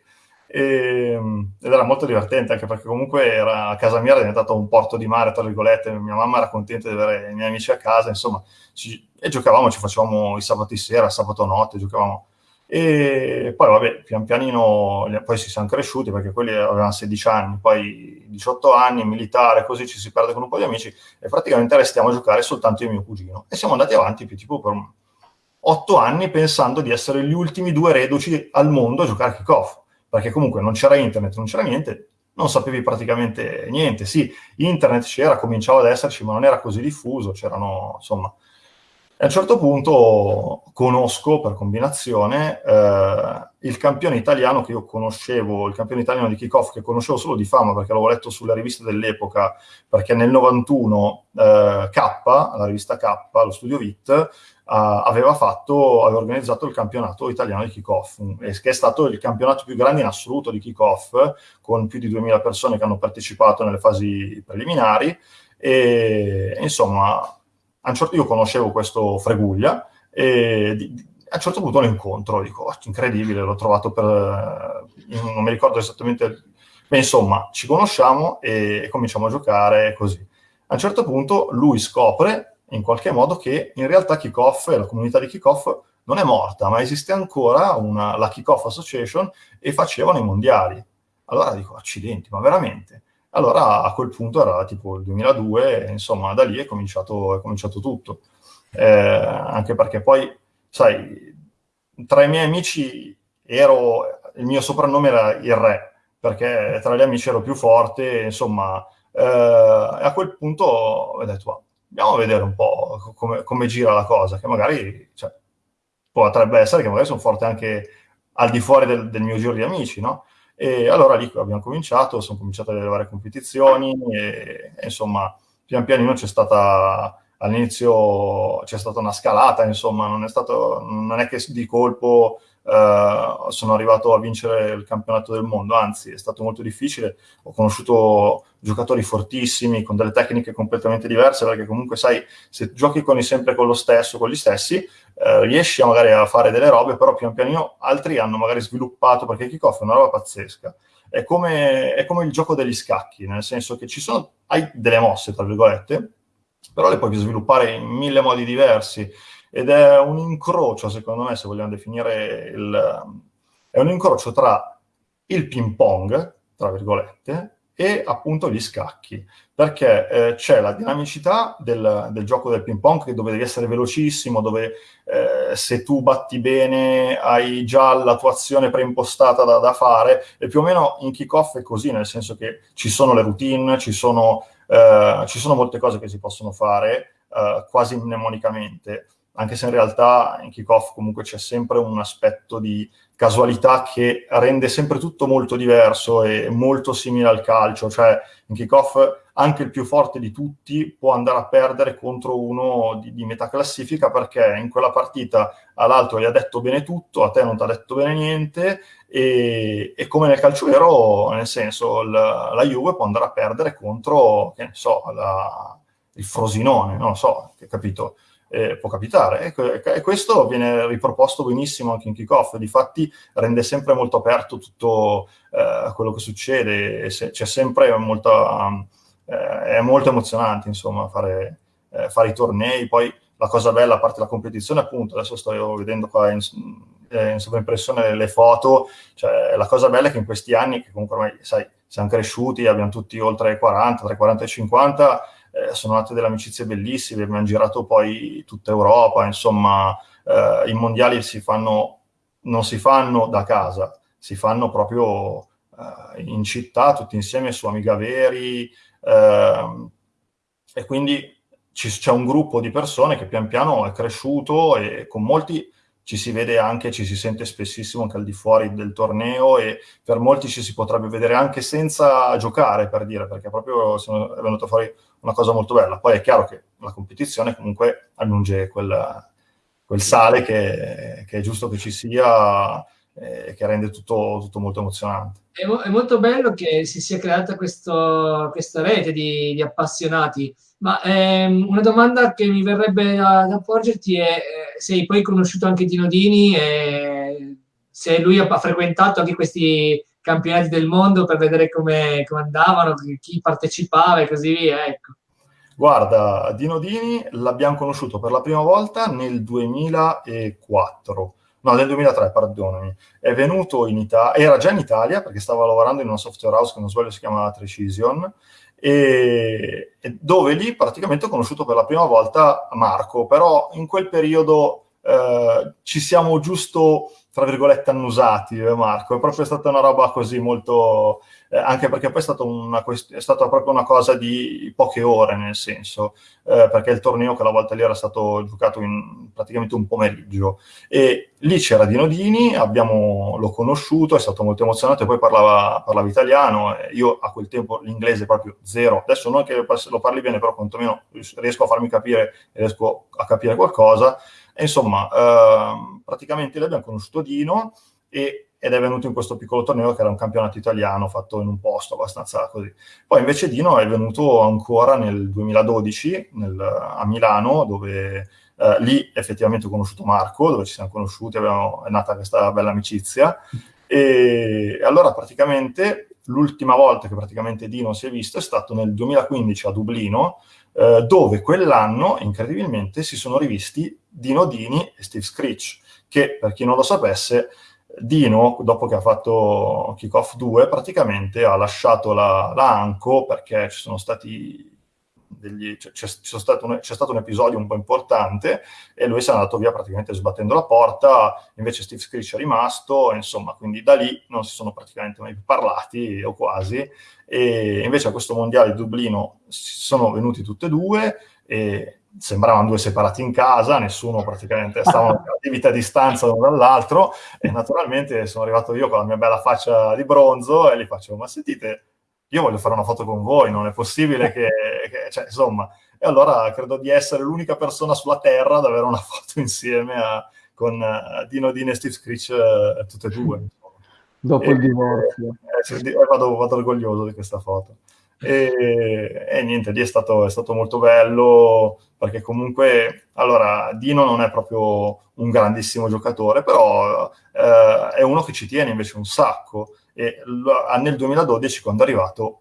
E, ed era molto divertente anche perché comunque era, a casa mia era diventato un porto di mare, tra virgolette, mia mamma era contenta di avere i miei amici a casa, insomma, ci, e giocavamo, ci facevamo i sabati sera, sabato notte, giocavamo e poi, vabbè, pian pianino, poi si sono cresciuti perché quelli avevano 16 anni, poi 18 anni, militare, così ci si perde con un po' di amici e praticamente restiamo a giocare soltanto io e mio cugino. E siamo andati avanti più tipo per 8 anni pensando di essere gli ultimi due reduci al mondo a giocare kick-off, perché comunque non c'era internet, non c'era niente, non sapevi praticamente niente. Sì, internet c'era, cominciava ad esserci, ma non era così diffuso, c'erano, insomma, a un certo punto conosco per combinazione eh, il campione italiano che io conoscevo, il campione italiano di kickoff che conoscevo solo di fama perché l'avevo letto sulle riviste dell'epoca, perché nel 91 eh, K, la rivista K, lo studio VIT, aveva, fatto, aveva organizzato il campionato italiano di kickoff, che è stato il campionato più grande in assoluto di kickoff, con più di 2000 persone che hanno partecipato nelle fasi preliminari. E insomma, certo, io conoscevo questo Freguglia e di, a un certo punto lo incontro, dico, oh, incredibile, l'ho trovato per... Eh, non mi ricordo esattamente... Beh, insomma, ci conosciamo e, e cominciamo a giocare così. A un certo punto lui scopre in qualche modo che in realtà Kickoff e la comunità di Kickoff non è morta, ma esiste ancora una, la Kickoff Association e facevano i mondiali. Allora dico, accidenti, ma veramente? Allora a quel punto era tipo il 2002, e, insomma da lì è cominciato, è cominciato tutto. Eh, anche perché poi, sai, tra i miei amici ero, il mio soprannome era il re, perché tra gli amici ero più forte, insomma, eh, a quel punto ho detto, andiamo a vedere un po' come, come gira la cosa, che magari cioè, potrebbe essere che magari sono forte anche al di fuori del, del mio giro di amici, no? E allora lì abbiamo cominciato, sono cominciate le varie competizioni e, e insomma pian pianino c'è stata all'inizio c'è stata una scalata, insomma, non è, stato, non è che di colpo eh, sono arrivato a vincere il campionato del mondo, anzi è stato molto difficile, ho conosciuto giocatori fortissimi con delle tecniche completamente diverse, perché comunque sai, se giochi con sempre con lo stesso, con gli stessi, eh, riesci magari a fare delle robe, però pian pianino altri hanno magari sviluppato, perché kickoff è una roba pazzesca. È come, è come il gioco degli scacchi, nel senso che ci sono, hai delle mosse, tra virgolette, però le puoi sviluppare in mille modi diversi ed è un incrocio, secondo me, se vogliamo definire il... è un incrocio tra il ping pong, tra virgolette, e appunto gli scacchi, perché eh, c'è la dinamicità del, del, gioco del ping pong dove devi essere velocissimo, dove eh, se tu batti bene hai già la tua azione preimpostata da, da, fare, e più o meno in kick-off è così, nel senso che ci sono le routine, ci sono, eh, ci sono molte cose che si possono fare eh, quasi mnemonicamente anche se in realtà in kickoff comunque c'è sempre un aspetto di casualità che rende sempre tutto molto diverso e molto simile al calcio, cioè in kickoff anche il più forte di tutti può andare a perdere contro uno di, di metà classifica perché in quella partita all'altro gli ha detto bene tutto, a te non ti ha detto bene niente e, e come nel calcio vero, nel senso la, la Juve può andare a perdere contro, che ne so, la, il Frosinone, non lo so, capito? Eh, può capitare. E, e, questo viene riproposto benissimo anche in kickoff, difatti rende sempre molto aperto tutto eh, quello che succede, se, c'è sempre molta, eh, è molto emozionante insomma fare, eh, fare, i tornei, poi la cosa bella, a parte la competizione appunto, adesso sto vedendo qua in, in sovraimpressione le foto, cioè la cosa bella è che in questi anni, che comunque ormai sai, siamo cresciuti, abbiamo tutti oltre 40, tra i 40 e i 50, eh, sono nate delle amicizie bellissime, abbiamo girato poi tutta Europa, insomma, eh, i mondiali si fanno, non si fanno da casa, si fanno proprio eh, in città, tutti insieme su Amiga Veri, ehm, e quindi c'è un gruppo di persone che pian piano è cresciuto e con molti ci si vede anche, ci si sente spessissimo anche al di fuori del torneo e per molti ci si potrebbe vedere anche senza giocare, per dire, perché proprio è venuta fuori una cosa molto bella. Poi è chiaro che la competizione comunque aggiunge quel, quel sale che, che, è giusto che ci sia e che rende tutto, tutto molto emozionante. È, mo- è, molto bello che si sia creata questo, questa rete di, di appassionati, ma ehm, una domanda che mi verrebbe da, da porgerti è eh, se hai poi conosciuto anche Dino Dini e se lui ha frequentato anche questi campionati del mondo per vedere come, come andavano, chi partecipava e così via. Ecco. Guarda, Dino Dini l'abbiamo conosciuto per la prima volta nel 2004. No, nel 2003, perdonami. È venuto in Italia, era già in Italia perché stava lavorando in una software house che non sbaglio si chiama Precision, e, dove lì praticamente ho conosciuto per la prima volta Marco, però in quel periodo eh, ci siamo giusto tra virgolette annusati, eh, Marco. È proprio stata una roba così molto... Eh, anche perché poi è stata, una, è stata, proprio una cosa di poche ore, nel senso, eh, perché il torneo che la volta lì era stato giocato in praticamente un pomeriggio. E lì c'era Dino Dini, abbiamo, l'ho conosciuto, è stato molto emozionante, poi parlava, parlava italiano, io a quel tempo l'inglese proprio zero. Adesso non che lo parli bene, però quantomeno riesco a farmi capire e riesco a capire qualcosa. E insomma, eh, praticamente lì abbiamo conosciuto Dino e, ed è venuto in questo piccolo torneo che era un campionato italiano fatto in un posto abbastanza così. Poi invece Dino è venuto ancora nel 2012 nel, a Milano, dove eh, lì effettivamente ho conosciuto Marco, dove ci siamo conosciuti, abbiamo, è nata questa bella amicizia. E allora praticamente l'ultima volta che praticamente Dino si è visto è stato nel 2015 a Dublino, eh, dove quell'anno, incredibilmente, si sono rivisti Dino Dini e Steve Screech, che per chi non lo sapesse, Dino, dopo che ha fatto Kickoff 2, praticamente ha lasciato la, la Anco perché ci sono stati degli, c'è, c'è, stato un, c'è, stato un, episodio un po' importante e lui si è andato via praticamente sbattendo la porta, invece Steve Screech è rimasto, insomma, quindi da lì non si sono praticamente mai più parlati, o quasi, e invece a questo mondiale di Dublino sono venuti tutti e due e sembravano due separati in casa, nessuno praticamente stavano a vita distanza l'uno dall'altro e naturalmente sono arrivato io con la mia bella faccia di bronzo e gli facevo ma sentite io voglio fare una foto con voi, non è possibile che, che cioè, insomma, e allora credo di essere l'unica persona sulla Terra ad avere una foto insieme a, con uh, Dino Dine e Steve Screech uh, tutte e due. Dopo e, il divorzio. Eh, eh, vado, vado, orgoglioso di questa foto. E, e niente, lì è stato, è stato, molto bello perché comunque, allora, Dino non è proprio un grandissimo giocatore, però eh, è uno che ci tiene invece un sacco e nel 2012 quando è arrivato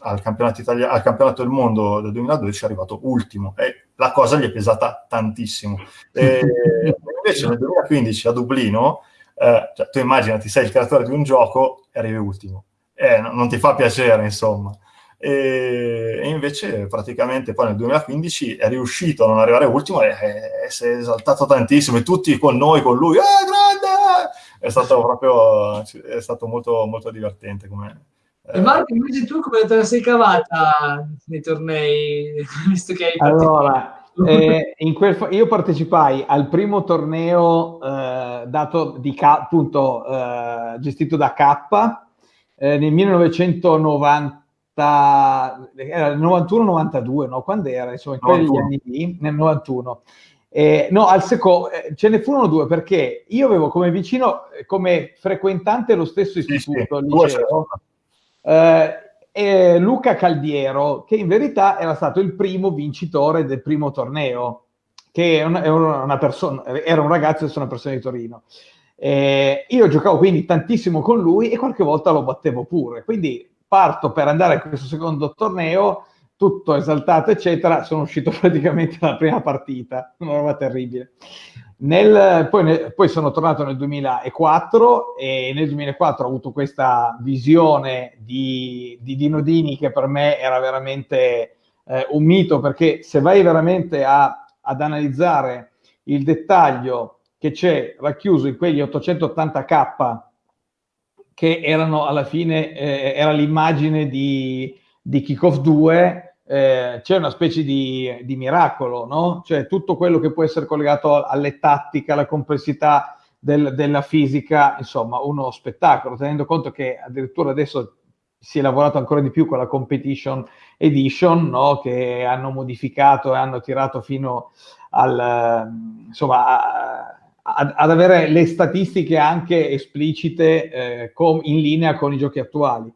al campionato, Italia- al campionato del mondo del 2012 è arrivato ultimo e la cosa gli è pesata tantissimo. E invece nel 2015 a Dublino, eh, cioè, tu immaginati, sei il creatore di un gioco e arrivi ultimo. Eh, non ti fa piacere, insomma. E, e, invece praticamente poi nel 2015 è riuscito a non arrivare ultimo e, e, e si è esaltato tantissimo e tutti con noi, con lui, eh, grande! È stato proprio è stato molto, molto divertente come, e Marco, invece tu come te la sei cavata nei tornei, visto che hai Allora, eh, quel, io partecipai al primo torneo eh, dato di K, appunto, eh, gestito da K eh, nel 1990 era il 91-92, no? Quando era? Insomma, in quegli anni lì, nel 91. Eh, no, al secondo, eh, ce ne furono due perché io avevo come vicino, come frequentante lo stesso istituto, sì, sì, liceo, eh, Luca Caldiero, che in verità era stato il primo vincitore del primo torneo, che è una, una persona, era un ragazzo e sono una persona di Torino. Eh, io giocavo quindi tantissimo con lui e qualche volta lo battevo pure. Quindi parto per andare a questo secondo torneo, tutto esaltato, eccetera. Sono uscito praticamente dalla prima partita, una roba terribile. Nel, poi, nel, poi, sono tornato nel 2004 e nel 2004 ho avuto questa visione di, di Dino Dini che per me era veramente eh, un mito perché se vai veramente a, ad analizzare il dettaglio che c'è racchiuso in quegli 880k che erano alla fine, eh, era l'immagine di, di Kickoff 2 eh, c'è una specie di, di, miracolo, no? Cioè tutto quello che può essere collegato alle tattiche, alla complessità del, della fisica, insomma, uno spettacolo, tenendo conto che addirittura adesso si è lavorato ancora di più con la competition edition, no? Che hanno modificato e hanno tirato fino al, insomma, a, ad avere le statistiche anche esplicite eh, com, in linea con i giochi attuali.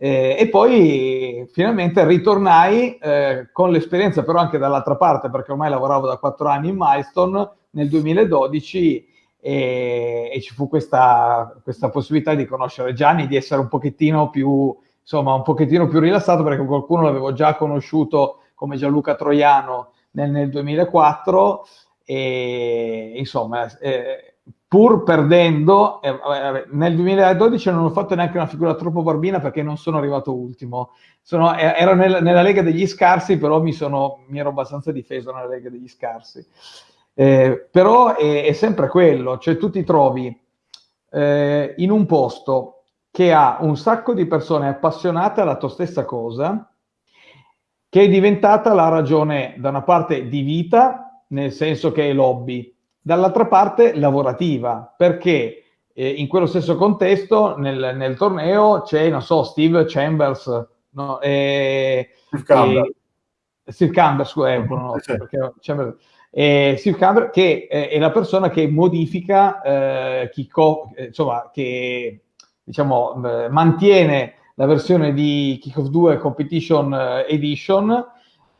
Eh, e poi finalmente ritornai eh, con l'esperienza però anche dall'altra parte perché ormai lavoravo da quattro anni in Milestone nel 2012 e, e ci fu questa, questa, possibilità di conoscere Gianni, di essere un pochettino più insomma un pochettino più rilassato perché qualcuno l'avevo già conosciuto come Gianluca Troiano nel, nel 2004 e insomma eh, pur perdendo, eh, nel 2012 non ho fatto neanche una figura troppo barbina perché non sono arrivato ultimo. Sono, eh, ero nel, nella Lega degli Scarsi, però mi, sono, mi, ero abbastanza difeso nella Lega degli Scarsi. Eh, però è, è, sempre quello, cioè tu ti trovi eh, in un posto che ha un sacco di persone appassionate alla tua stessa cosa, che è diventata la ragione da una parte di vita, nel senso che è lobby, dall'altra parte lavorativa, perché eh, in quello stesso contesto nel, nel, torneo c'è, non so, Steve Chambers, no, eh, Steve Campbell, eh, Steve Campbell, scusa, eh, no, sì. perché Chambers, eh, Steve Campbell che eh, è la persona che modifica, eh, chi co- eh, insomma, che diciamo, mantiene la versione di Kickoff 2 Competition Edition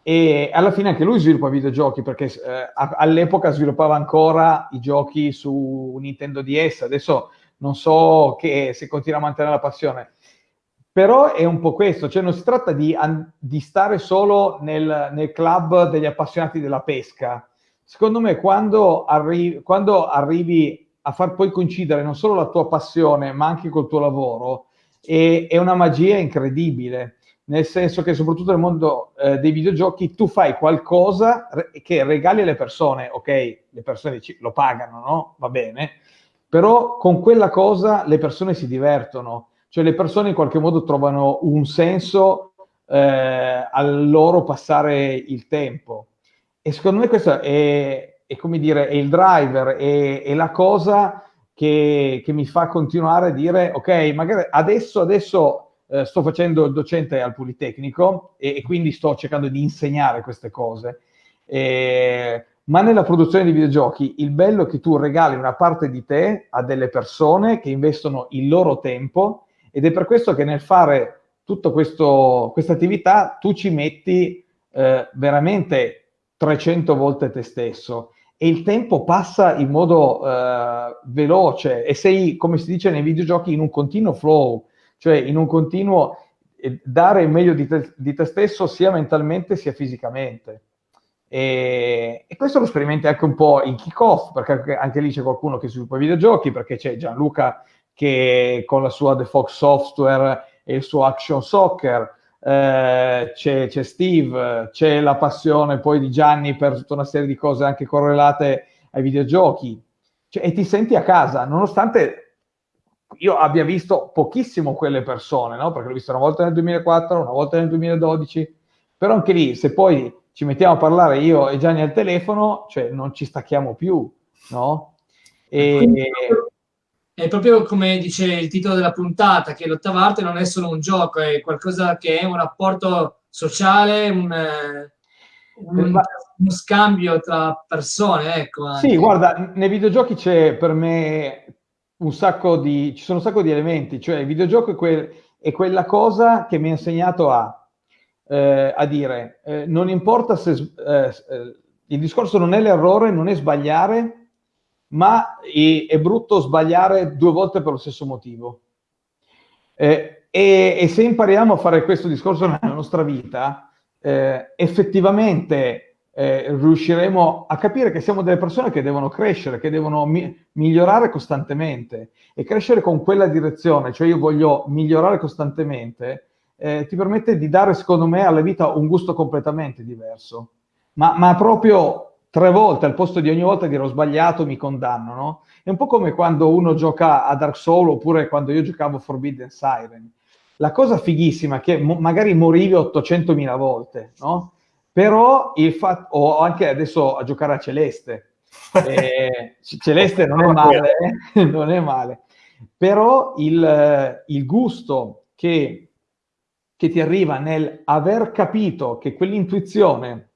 e alla fine anche lui sviluppa videogiochi perché eh, all'epoca sviluppava ancora i giochi su Nintendo DS, adesso non so che, se continua a mantenere la passione. Però è un po' questo, cioè non si tratta di, di stare solo nel, nel, club degli appassionati della pesca. Secondo me quando, arri- quando arrivi a far poi coincidere non solo la tua passione ma anche col tuo lavoro, è, è una magia incredibile nel senso che soprattutto nel mondo eh, dei videogiochi tu fai qualcosa che regali alle persone, ok, le persone lo pagano, no? Va bene, però con quella cosa le persone si divertono, cioè le persone in qualche modo trovano un senso eh, al loro passare il tempo. E secondo me questo è, è come dire, è il driver, è, è la cosa che, che mi fa continuare a dire, ok, magari adesso, adesso eh, sto facendo il docente al Politecnico e, e, quindi sto cercando di insegnare queste cose. Eh, ma nella produzione di videogiochi il bello è che tu regali una parte di te a delle persone che investono il loro tempo ed è per questo che nel fare tutta questa attività tu ci metti eh, veramente 300 volte te stesso e il tempo passa in modo eh, veloce e sei, come si dice nei videogiochi, in un continuo flow cioè in un continuo dare il meglio di te, di te, stesso sia mentalmente sia fisicamente. E, e, questo lo sperimenti anche un po' in kick-off, perché anche lì c'è qualcuno che sviluppa videogiochi, perché c'è Gianluca che con la sua The Fox Software e il suo Action Soccer, eh, c'è, c'è, Steve, c'è la passione poi di Gianni per tutta una serie di cose anche correlate ai videogiochi, cioè, e ti senti a casa, nonostante io abbia visto pochissimo quelle persone, no? perché l'ho visto una volta nel 2004, una volta nel 2012, però anche lì, se poi ci mettiamo a parlare io e Gianni al telefono, cioè non ci stacchiamo più, no? E... È proprio come dice il titolo della puntata, che l'ottava arte non è solo un gioco, è qualcosa che è un rapporto sociale, un, un, uno scambio tra persone, ecco. Anche. Sì, guarda, nei videogiochi c'è per me un sacco di, ci sono un sacco di elementi, cioè il videogioco è, quel, è quella cosa che mi ha insegnato a, eh, a dire, eh, non importa se, eh, eh il discorso non è l'errore, non è sbagliare, ma è, è, brutto sbagliare due volte per lo stesso motivo. Eh, e, e, se impariamo a fare questo discorso nella nostra vita, eh, effettivamente eh, riusciremo a capire che siamo delle persone che devono crescere, che devono mi- migliorare costantemente e crescere con quella direzione, cioè io voglio migliorare costantemente, eh, ti permette di dare, secondo me, alla vita un gusto completamente diverso. Ma, ma, proprio tre volte, al posto di ogni volta dire ho sbagliato, mi condanno, no? È un po' come quando uno gioca a Dark Souls oppure quando io giocavo Forbidden Siren. La cosa fighissima è che mo- magari morivi 800.000 volte, no? Però il fatto, o anche adesso a giocare a Celeste, eh, Celeste non è male, eh? non è male, però il, il gusto che, che ti arriva nel aver capito che quell'intuizione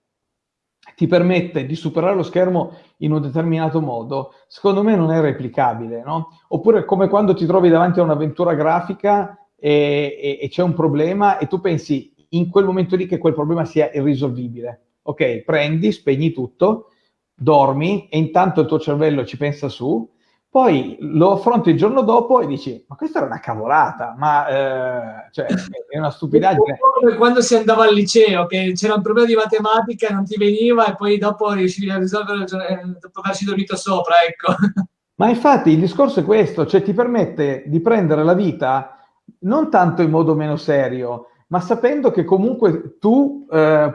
ti permette di superare lo schermo in un determinato modo, secondo me non è replicabile, no? Oppure come quando ti trovi davanti a un'avventura grafica e, e, e c'è un problema e tu pensi in quel momento lì che quel problema sia irrisolvibile. Ok, prendi, spegni tutto, dormi e intanto il tuo cervello ci pensa su, poi lo affronti il giorno dopo e dici, ma questa era una cavolata, ma eh, cioè, è una stupidaggine. Come quando si andava al liceo, che c'era un problema di matematica e non ti veniva e poi dopo riuscivi a risolverlo dopo averci dormito sopra, ecco. Ma infatti il discorso è questo, cioè ti permette di prendere la vita non tanto in modo meno serio, ma sapendo che comunque tu eh,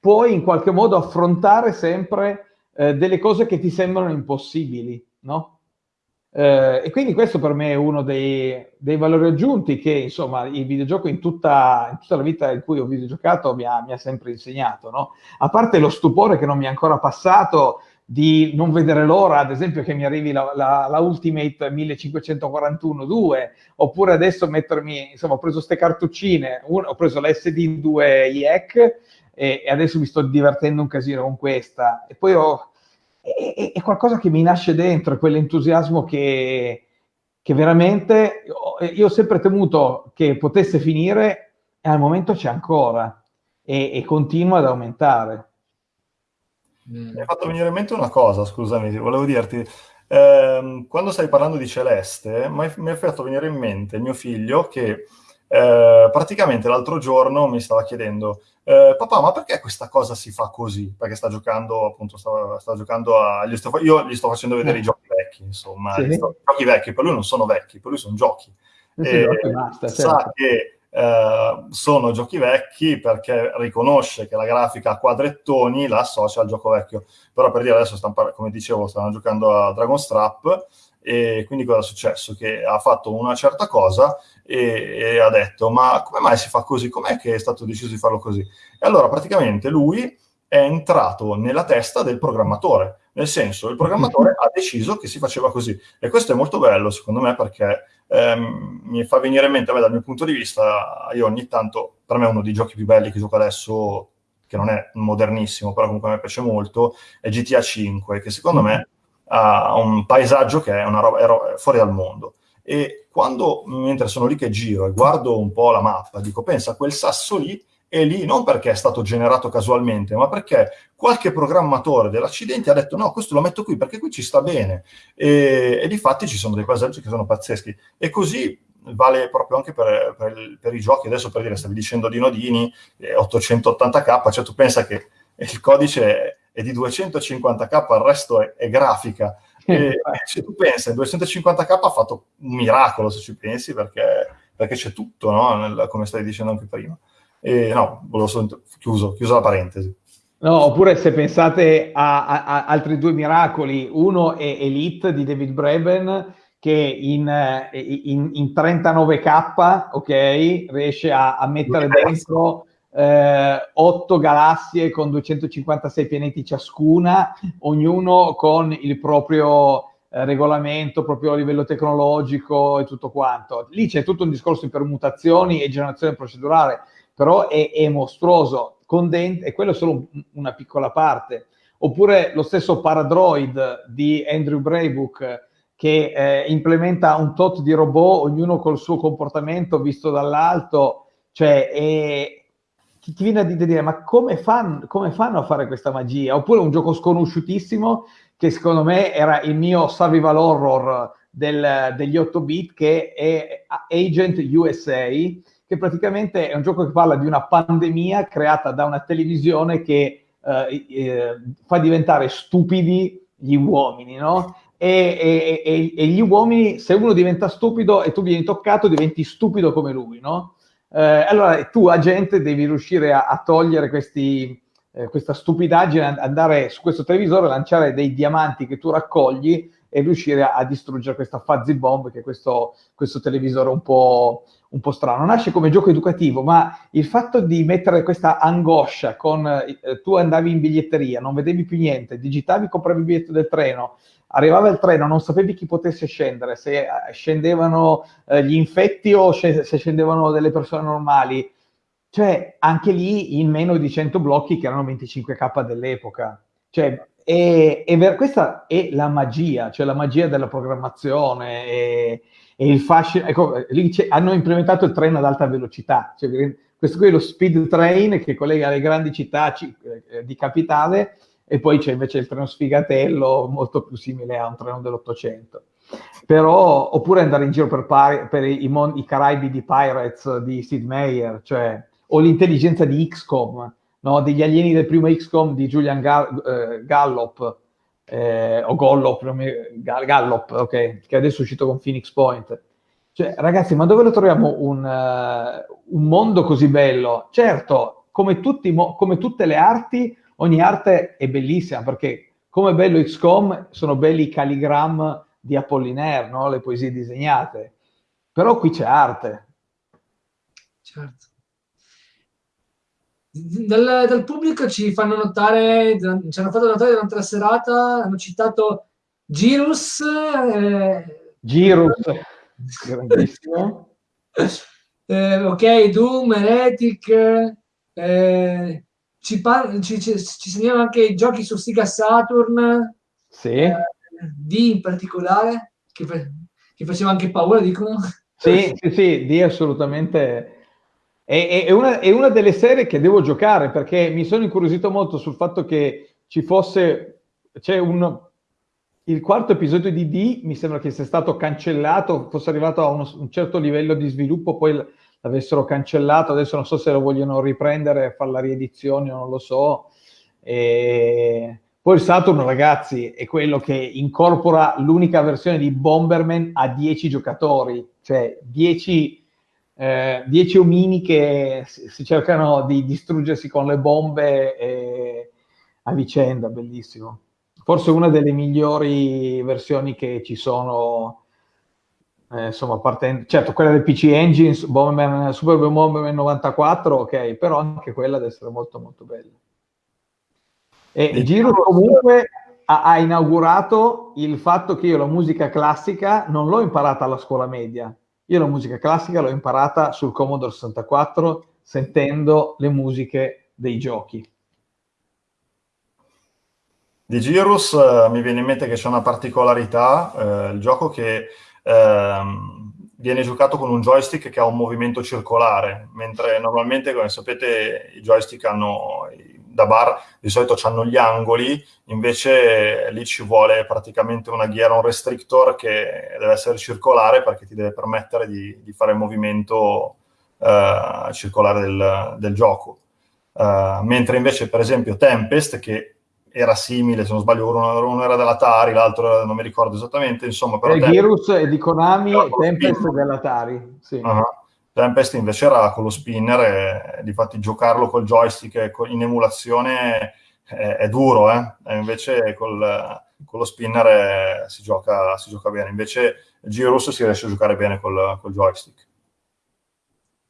puoi in qualche modo affrontare sempre eh, delle cose che ti sembrano impossibili, no? Eh, e quindi questo per me è uno dei, dei, valori aggiunti che insomma il videogioco in tutta, in tutta la vita in cui ho videogiocato mi ha, mi ha sempre insegnato, no? A parte lo stupore che non mi è ancora passato di non vedere l'ora, ad esempio, che mi arrivi la, la, la Ultimate 1541-2, oppure adesso mettermi, insomma, ho preso queste cartuccine, un, ho preso la SD2 IEC e, e, adesso mi sto divertendo un casino con questa. E poi ho, è, è qualcosa che mi nasce dentro, quell'entusiasmo che, che veramente io ho sempre temuto che potesse finire e al momento c'è ancora e, e continua ad aumentare. Mm. Mi hai fatto venire in mente una cosa, scusami, volevo dirti, ehm, quando stai parlando di Celeste, mi hai fatto venire in mente mio figlio che eh, praticamente l'altro giorno mi stava chiedendo, eh, papà, ma perché questa cosa si fa così? Perché sta giocando, appunto, sta, sta giocando a... Gli sto, io gli sto facendo vedere i giochi vecchi, insomma, sì. sto, giochi vecchi, per lui non sono vecchi, per lui sono giochi. E, basta, certo. Sa che eh, sono giochi vecchi perché riconosce che la grafica a quadrettoni la associa al gioco vecchio. Però per dire adesso, stanno, come dicevo, stanno giocando a Dragon Strap e quindi cosa è successo? Che ha fatto una certa cosa e, e ha detto ma come mai si fa così? Com'è che è stato deciso di farlo così? E allora praticamente lui è entrato nella testa del programmatore, nel senso il programmatore ha deciso che si faceva così e questo è molto bello secondo me perché ehm, mi fa venire in mente, beh, dal mio punto di vista, io ogni tanto, per me uno dei giochi più belli che gioco adesso, che non è modernissimo, però comunque a me piace molto, è GTA 5, che secondo me ha un paesaggio che è una roba è fuori dal mondo. E quando, mentre sono lì che giro e guardo un po' la mappa, dico, pensa, quel sasso lì è lì non perché è stato generato casualmente, ma perché qualche programmatore dell'accidente ha detto no, questo lo metto qui perché qui ci sta bene. E, e di fatti ci sono dei paesaggi che sono pazzeschi. E così vale proprio anche per, per, per, i giochi. Adesso per dire, stavi dicendo di Nodini, eh, 880k, cioè tu pensa che il codice è di 250k, il resto è, è grafica. E se tu pensi, 250k ha fatto un miracolo se ci pensi, perché, perché c'è tutto, no? Nel, come stai dicendo anche prima. E no, volevo chiuso, chiusa la parentesi. No, oppure se pensate a, a, a, altri due miracoli, uno è Elite di David Braben, che in, in, in 39k, ok, riesce a, a mettere dentro eh, 8 galassie con 256 pianeti ciascuna, ognuno con il proprio eh, regolamento, proprio a livello tecnologico e tutto quanto. Lì c'è tutto un discorso di permutazioni e generazione procedurale, però è, è mostruoso, condent- e quello è solo una piccola parte. Oppure lo stesso Paradroid di Andrew Braybook, che eh, implementa un tot di robot, ognuno col suo comportamento visto dall'alto, cioè è, ti, viene a dire ma come, fan, come, fanno a fare questa magia? Oppure un gioco sconosciutissimo che secondo me era il mio survival horror del, degli 8 bit che è Agent USA che praticamente è un gioco che parla di una pandemia creata da una televisione che eh, eh, fa diventare stupidi gli uomini, no? e, e, e, gli uomini, se uno diventa stupido e tu vieni toccato, diventi stupido come lui, no? Eh, allora tu, agente, devi riuscire a, a togliere questi, eh, questa stupidaggine, andare su questo televisore, lanciare dei diamanti che tu raccogli e riuscire a, a distruggere questa fuzzy bomb che è questo, questo televisore un po', un po' strano. Nasce come gioco educativo, ma il fatto di mettere questa angoscia con eh, tu andavi in biglietteria, non vedevi più niente, digitavi, compravi il biglietto del treno, arrivava il treno, non sapevi chi potesse scendere, se eh, scendevano eh, gli infetti o se scendevano delle persone normali. Cioè, anche lì in meno di 100 blocchi che erano 25k dell'epoca. Cioè, e ver- questa è la magia, cioè la magia della programmazione e, e il fascino. Ecco, lì hanno implementato il treno ad alta velocità. Cioè, questo qui è lo speed train che collega le grandi città eh, di capitale e poi c'è invece il treno sfigatello molto più simile a un treno dell'Ottocento. Però, oppure andare in giro per, per i, i, Caraibi di Pirates di Sid Meier, cioè, o l'intelligenza di XCOM, no? degli alieni del primo XCOM di Julian Gall- eh, Gallop, eh, o Gollop, Gallop, ok, che adesso è uscito con Phoenix Point. Cioè, ragazzi, ma dove lo troviamo un, uh, un mondo così bello? Certo, come, tutti, come tutte le arti, ogni arte è bellissima perché come bello XCOM sono belli i calligram di Apollinaire, no? le poesie disegnate, però qui c'è arte. Certo. Dal, dal, pubblico ci fanno notare, ci hanno fatto notare durante la serata, hanno citato Girus. Eh, Girus, grandissimo. Eh, ok, Doom, Heretic, eh, ci, par- ci, ci, ci segnalano anche i giochi su Sega Saturn, sì. eh, D in particolare, che, che, faceva anche paura, dicono. Sì, sì, sì, D assolutamente. È, è, una, è una delle serie che devo giocare perché mi sono incuriosito molto sul fatto che ci fosse, c'è un, il quarto episodio di D mi sembra che sia stato cancellato, fosse arrivato a uno, un certo livello di sviluppo, poi l'avessero cancellato, adesso non so se lo vogliono riprendere fare la riedizione, non lo so. E... Poi il Saturn, ragazzi, è quello che incorpora l'unica versione di Bomberman a 10 giocatori, cioè 10, eh, 10 omini che si cercano di distruggersi con le bombe e... a vicenda, bellissimo. Forse una delle migliori versioni che ci sono eh, insomma, partendo, certo, quella del PC Engine, Bomberman, Super Bomberman 94, ok, però anche quella deve essere molto molto bella. E e Giro comunque ha, inaugurato il fatto che io la musica classica non l'ho imparata alla scuola media, io la musica classica l'ho imparata sul Commodore 64 sentendo le musiche dei giochi. Di Girus uh, mi viene in mente che c'è una particolarità, uh, il gioco che ehm, viene giocato con un joystick che ha un movimento circolare, mentre normalmente, come sapete, i joystick hanno da bar di solito hanno gli angoli, invece lì ci vuole praticamente una ghiera, un restrictor che deve essere circolare perché ti deve permettere di, di fare il movimento uh, circolare del, del gioco. Uh, mentre invece per esempio Tempest, che era simile, se non sbaglio, uno, uno era dell'Atari, l'altro non mi ricordo esattamente, insomma... Però Tempest, Girus è di Konami e Tempest è dell'Atari, sì. Uh-huh. Tempest invece era con lo spinner e, e difatti giocarlo col joystick in emulazione è, è duro, eh? E invece col, con lo spinner si, gioca, si, gioca, bene, invece Girus si riesce a giocare bene col, col joystick.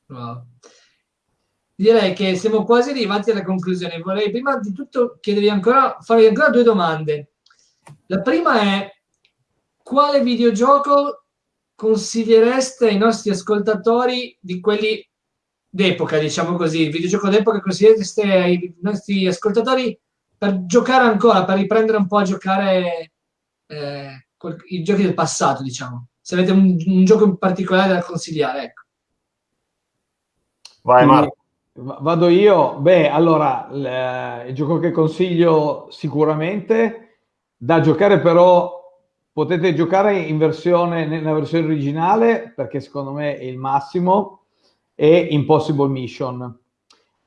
Wow direi che siamo quasi arrivati alla conclusione. Vorrei prima di tutto chiedervi ancora, farvi ancora due domande. La prima è quale videogioco consigliereste ai nostri ascoltatori di quelli d'epoca, diciamo così, il videogioco d'epoca consigliereste ai nostri ascoltatori per giocare ancora, per riprendere un po' a giocare eh, i giochi del passato, diciamo. Se avete un, un gioco in particolare da consigliare, ecco. Vai Marco. Vado io? Beh, allora, il gioco che consiglio sicuramente, da giocare però potete giocare in versione, nella versione originale, perché secondo me è il massimo, è Impossible Mission.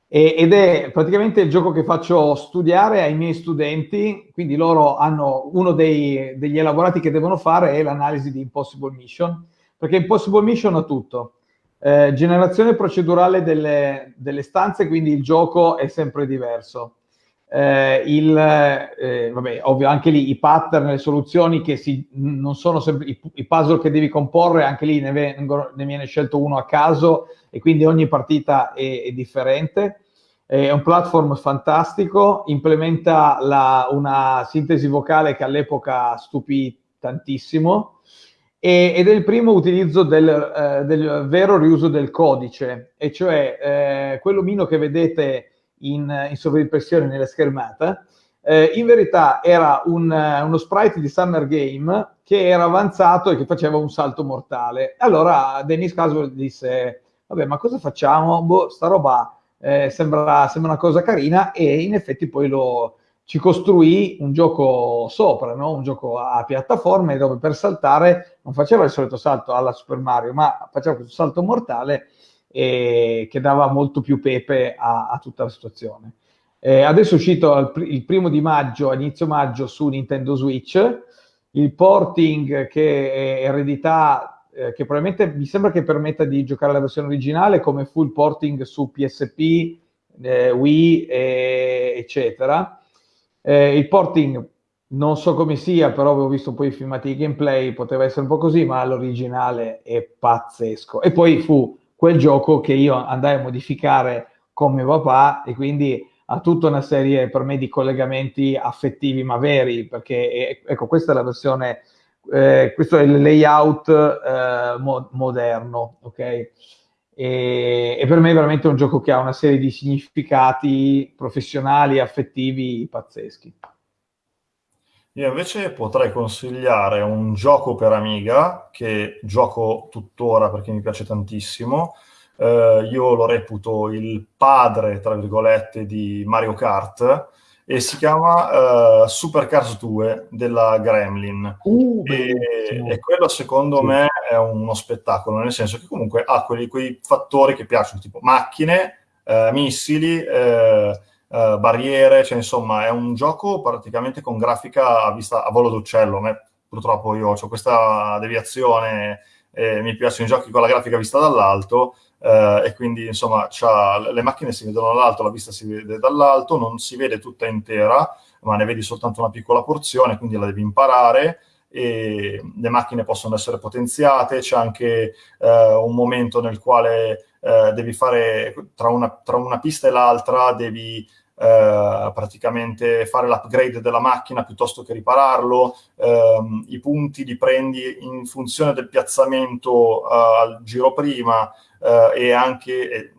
E, ed è praticamente il gioco che faccio studiare ai miei studenti, quindi loro hanno uno dei, degli elaborati che devono fare è l'analisi di Impossible Mission, perché Impossible Mission ha tutto eh, generazione procedurale delle, delle, stanze, quindi il gioco è sempre diverso. Eh, il, eh, vabbè, ovvio, anche lì i pattern, le soluzioni che si, non sono sempre i, i puzzle che devi comporre, anche lì ne, vengono, ne, viene scelto uno a caso e quindi ogni partita è, è differente. È un platform fantastico, implementa la, una sintesi vocale che all'epoca stupì tantissimo e, ed è il primo utilizzo del, eh, del, vero riuso del codice, e cioè eh, quell'omino che vedete in, in sovraimpressione nella schermata, eh, in verità era un, uno sprite di Summer Game che era avanzato e che faceva un salto mortale. Allora Dennis Caswell disse, vabbè, ma cosa facciamo? Boh, sta roba eh, sembra, sembra, una cosa carina e in effetti poi lo, ci costruì un gioco sopra, no? un gioco a piattaforme dove per saltare non faceva il solito salto alla Super Mario, ma faceva questo salto mortale eh, che dava molto più pepe a, a tutta la situazione. Eh, adesso è uscito il, il, primo di maggio, inizio maggio, su Nintendo Switch, il porting che è eredità, eh, che probabilmente mi sembra che permetta di giocare la versione originale come full porting su PSP, eh, Wii, eccetera eh, il porting non so come sia, però avevo visto poi i filmati di gameplay, poteva essere un po' così, ma l'originale è pazzesco. E poi fu quel gioco che io andai a modificare con mio papà e quindi ha tutta una serie per me di collegamenti affettivi ma veri, perché ecco, questa è la versione, eh, questo è il layout eh, mo- moderno, ok? E, e, per me è veramente un gioco che ha una serie di significati professionali affettivi pazzeschi. Io invece potrei consigliare un gioco per Amiga che gioco tuttora perché mi piace tantissimo. Eh, io lo reputo il padre, tra virgolette, di Mario Kart e si chiama uh, Super Cars 2 della Gremlin uh, e, e, quello secondo sì. me è uno spettacolo nel senso che comunque ha quelli, quei fattori che piacciono tipo macchine, uh, missili uh, barriere, cioè insomma è un gioco praticamente con grafica a vista a volo d'uccello. Me, purtroppo io ho questa deviazione mi piacciono i giochi con la grafica vista dall'alto eh, e quindi insomma le macchine si vedono dall'alto, la vista si vede dall'alto, non si vede tutta intera, ma ne vedi soltanto una piccola porzione, quindi la devi imparare e le macchine possono essere potenziate, c'è anche eh, un momento nel quale eh, devi fare tra una, tra una pista e l'altra, devi eh, praticamente fare l'upgrade della macchina piuttosto che ripararlo, eh, i punti li prendi in funzione del piazzamento eh, al giro prima eh, e anche eh,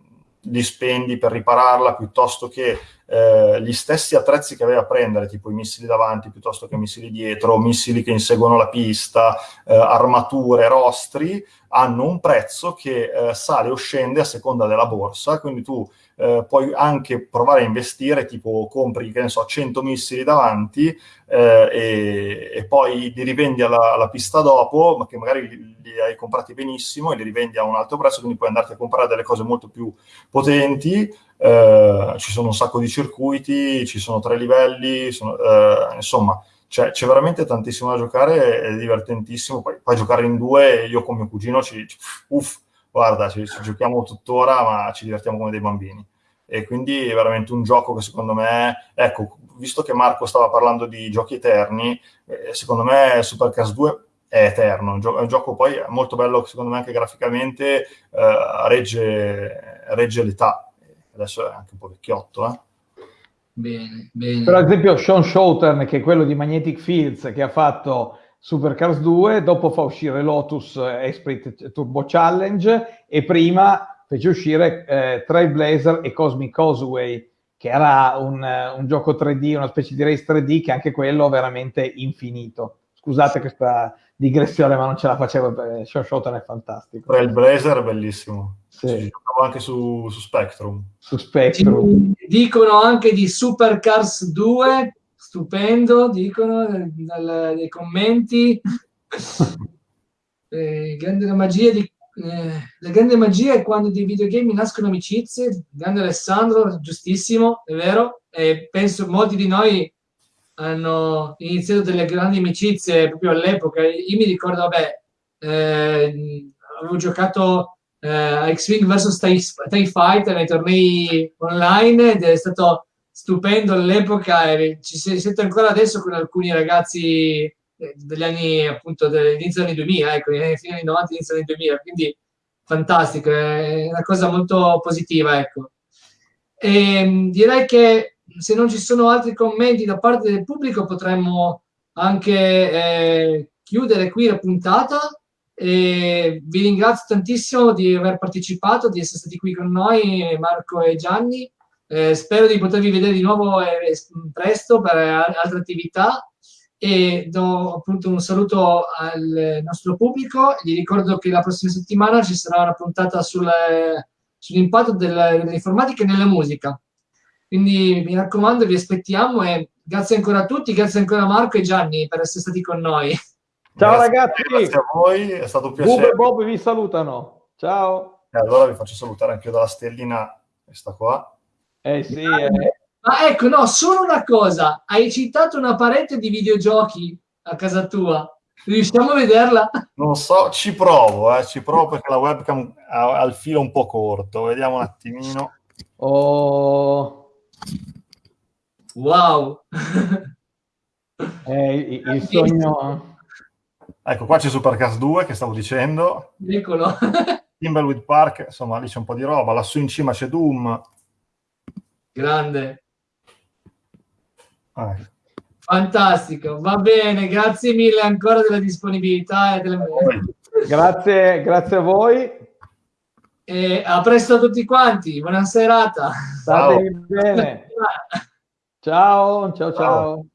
li spendi per ripararla piuttosto che eh, gli stessi attrezzi che aveva a prendere, tipo i missili davanti piuttosto che i missili dietro, missili che inseguono la pista, eh, armature, rostri, hanno un prezzo che eh, sale o scende a seconda della borsa, quindi tu eh, puoi anche provare a investire, tipo compri, che ne so, 100 missili davanti eh, e, e, poi li rivendi alla, alla, pista dopo, ma che magari li, li, hai comprati benissimo e li rivendi a un alto prezzo, quindi puoi andarti a comprare delle cose molto più potenti. Eh, ci sono un sacco di circuiti, ci sono tre livelli, sono, eh, insomma cioè, c'è veramente tantissimo da giocare, è divertentissimo. Poi, poi giocare in due, io con mio cugino, ci, uff, guarda, ci, ci, giochiamo tuttora, ma ci divertiamo come dei bambini. E quindi è veramente un gioco che secondo me, ecco, visto che Marco stava parlando di giochi eterni, eh, secondo me Supercast 2 è eterno, è un gioco poi molto bello, secondo me anche graficamente eh, regge, regge l'età. Adesso è anche un po' vecchiotto, eh. Bene, bene. Per esempio Sean Showtern, che è quello di Magnetic Fields, che ha fatto Supercars 2, dopo fa uscire Lotus Esprit Turbo Challenge e prima fece uscire eh, Trailblazer e Cosmic Causeway, che era un, un, gioco 3D, una specie di race 3D, che anche quello veramente infinito. Scusate questa digressione, ma non ce la facevo, Sean Showtern è fantastico. Trailblazer è bellissimo. Sì. anche su, su, Spectrum. Su Spectrum. Ci dicono anche di Supercars 2, stupendo, dicono dal, nei commenti. eh, grande la magia di eh, la grande magia è quando dei videogame nascono amicizie, grande Alessandro, giustissimo, è vero, e penso molti di noi hanno iniziato delle grandi amicizie proprio all'epoca. Io mi ricordo, vabbè, eh, avevo giocato eh, X-Wing vs TIE Fighter nei tornei online ed è stato stupendo all'epoca e ci si sente ancora adesso con alcuni ragazzi eh, degli anni appunto dell'inizio degli anni 2000 ecco, negli anni 90 inizio degli 2000 quindi fantastico è una cosa molto positiva ecco e ehm, direi che se non ci sono altri commenti da parte del pubblico potremmo anche eh, chiudere qui la puntata e vi ringrazio tantissimo di aver partecipato, di essere stati qui con noi, Marco e Gianni. Eh, spero di potervi vedere di nuovo eh, presto per altre attività e do appunto un saluto al nostro pubblico. Gli ricordo che la prossima settimana ci sarà una puntata sul, sull'impatto dell'informatica nella musica. Quindi mi raccomando, vi aspettiamo e grazie ancora a tutti, grazie ancora a Marco e Gianni per essere stati con noi. Ciao grazie, ragazzi. Grazie a voi, è stato un piacere. Bob e Bob vi salutano. Ciao. E allora vi faccio salutare anche io dalla stellina questa qua. Eh sì. Eh. Ma ecco, no, solo una cosa. Hai citato una parete di videogiochi a casa tua. Riusciamo a vederla? Non so, ci provo, eh, ci provo perché la webcam ha, ha il filo un po' corto. Vediamo un attimino. Oh. Wow. eh, il, il sogno... Ecco, qua c'è Supercast 2 che stavo dicendo. Eccolo. Timbleweed Park, insomma, lì c'è un po' di roba. Lassù in cima c'è Doom. Grande. Ah. Fantastico, va bene, grazie mille ancora della disponibilità e delle... Grazie, grazie a voi. E a presto a tutti quanti, buona serata. State bene. ciao, ciao. ciao. ciao.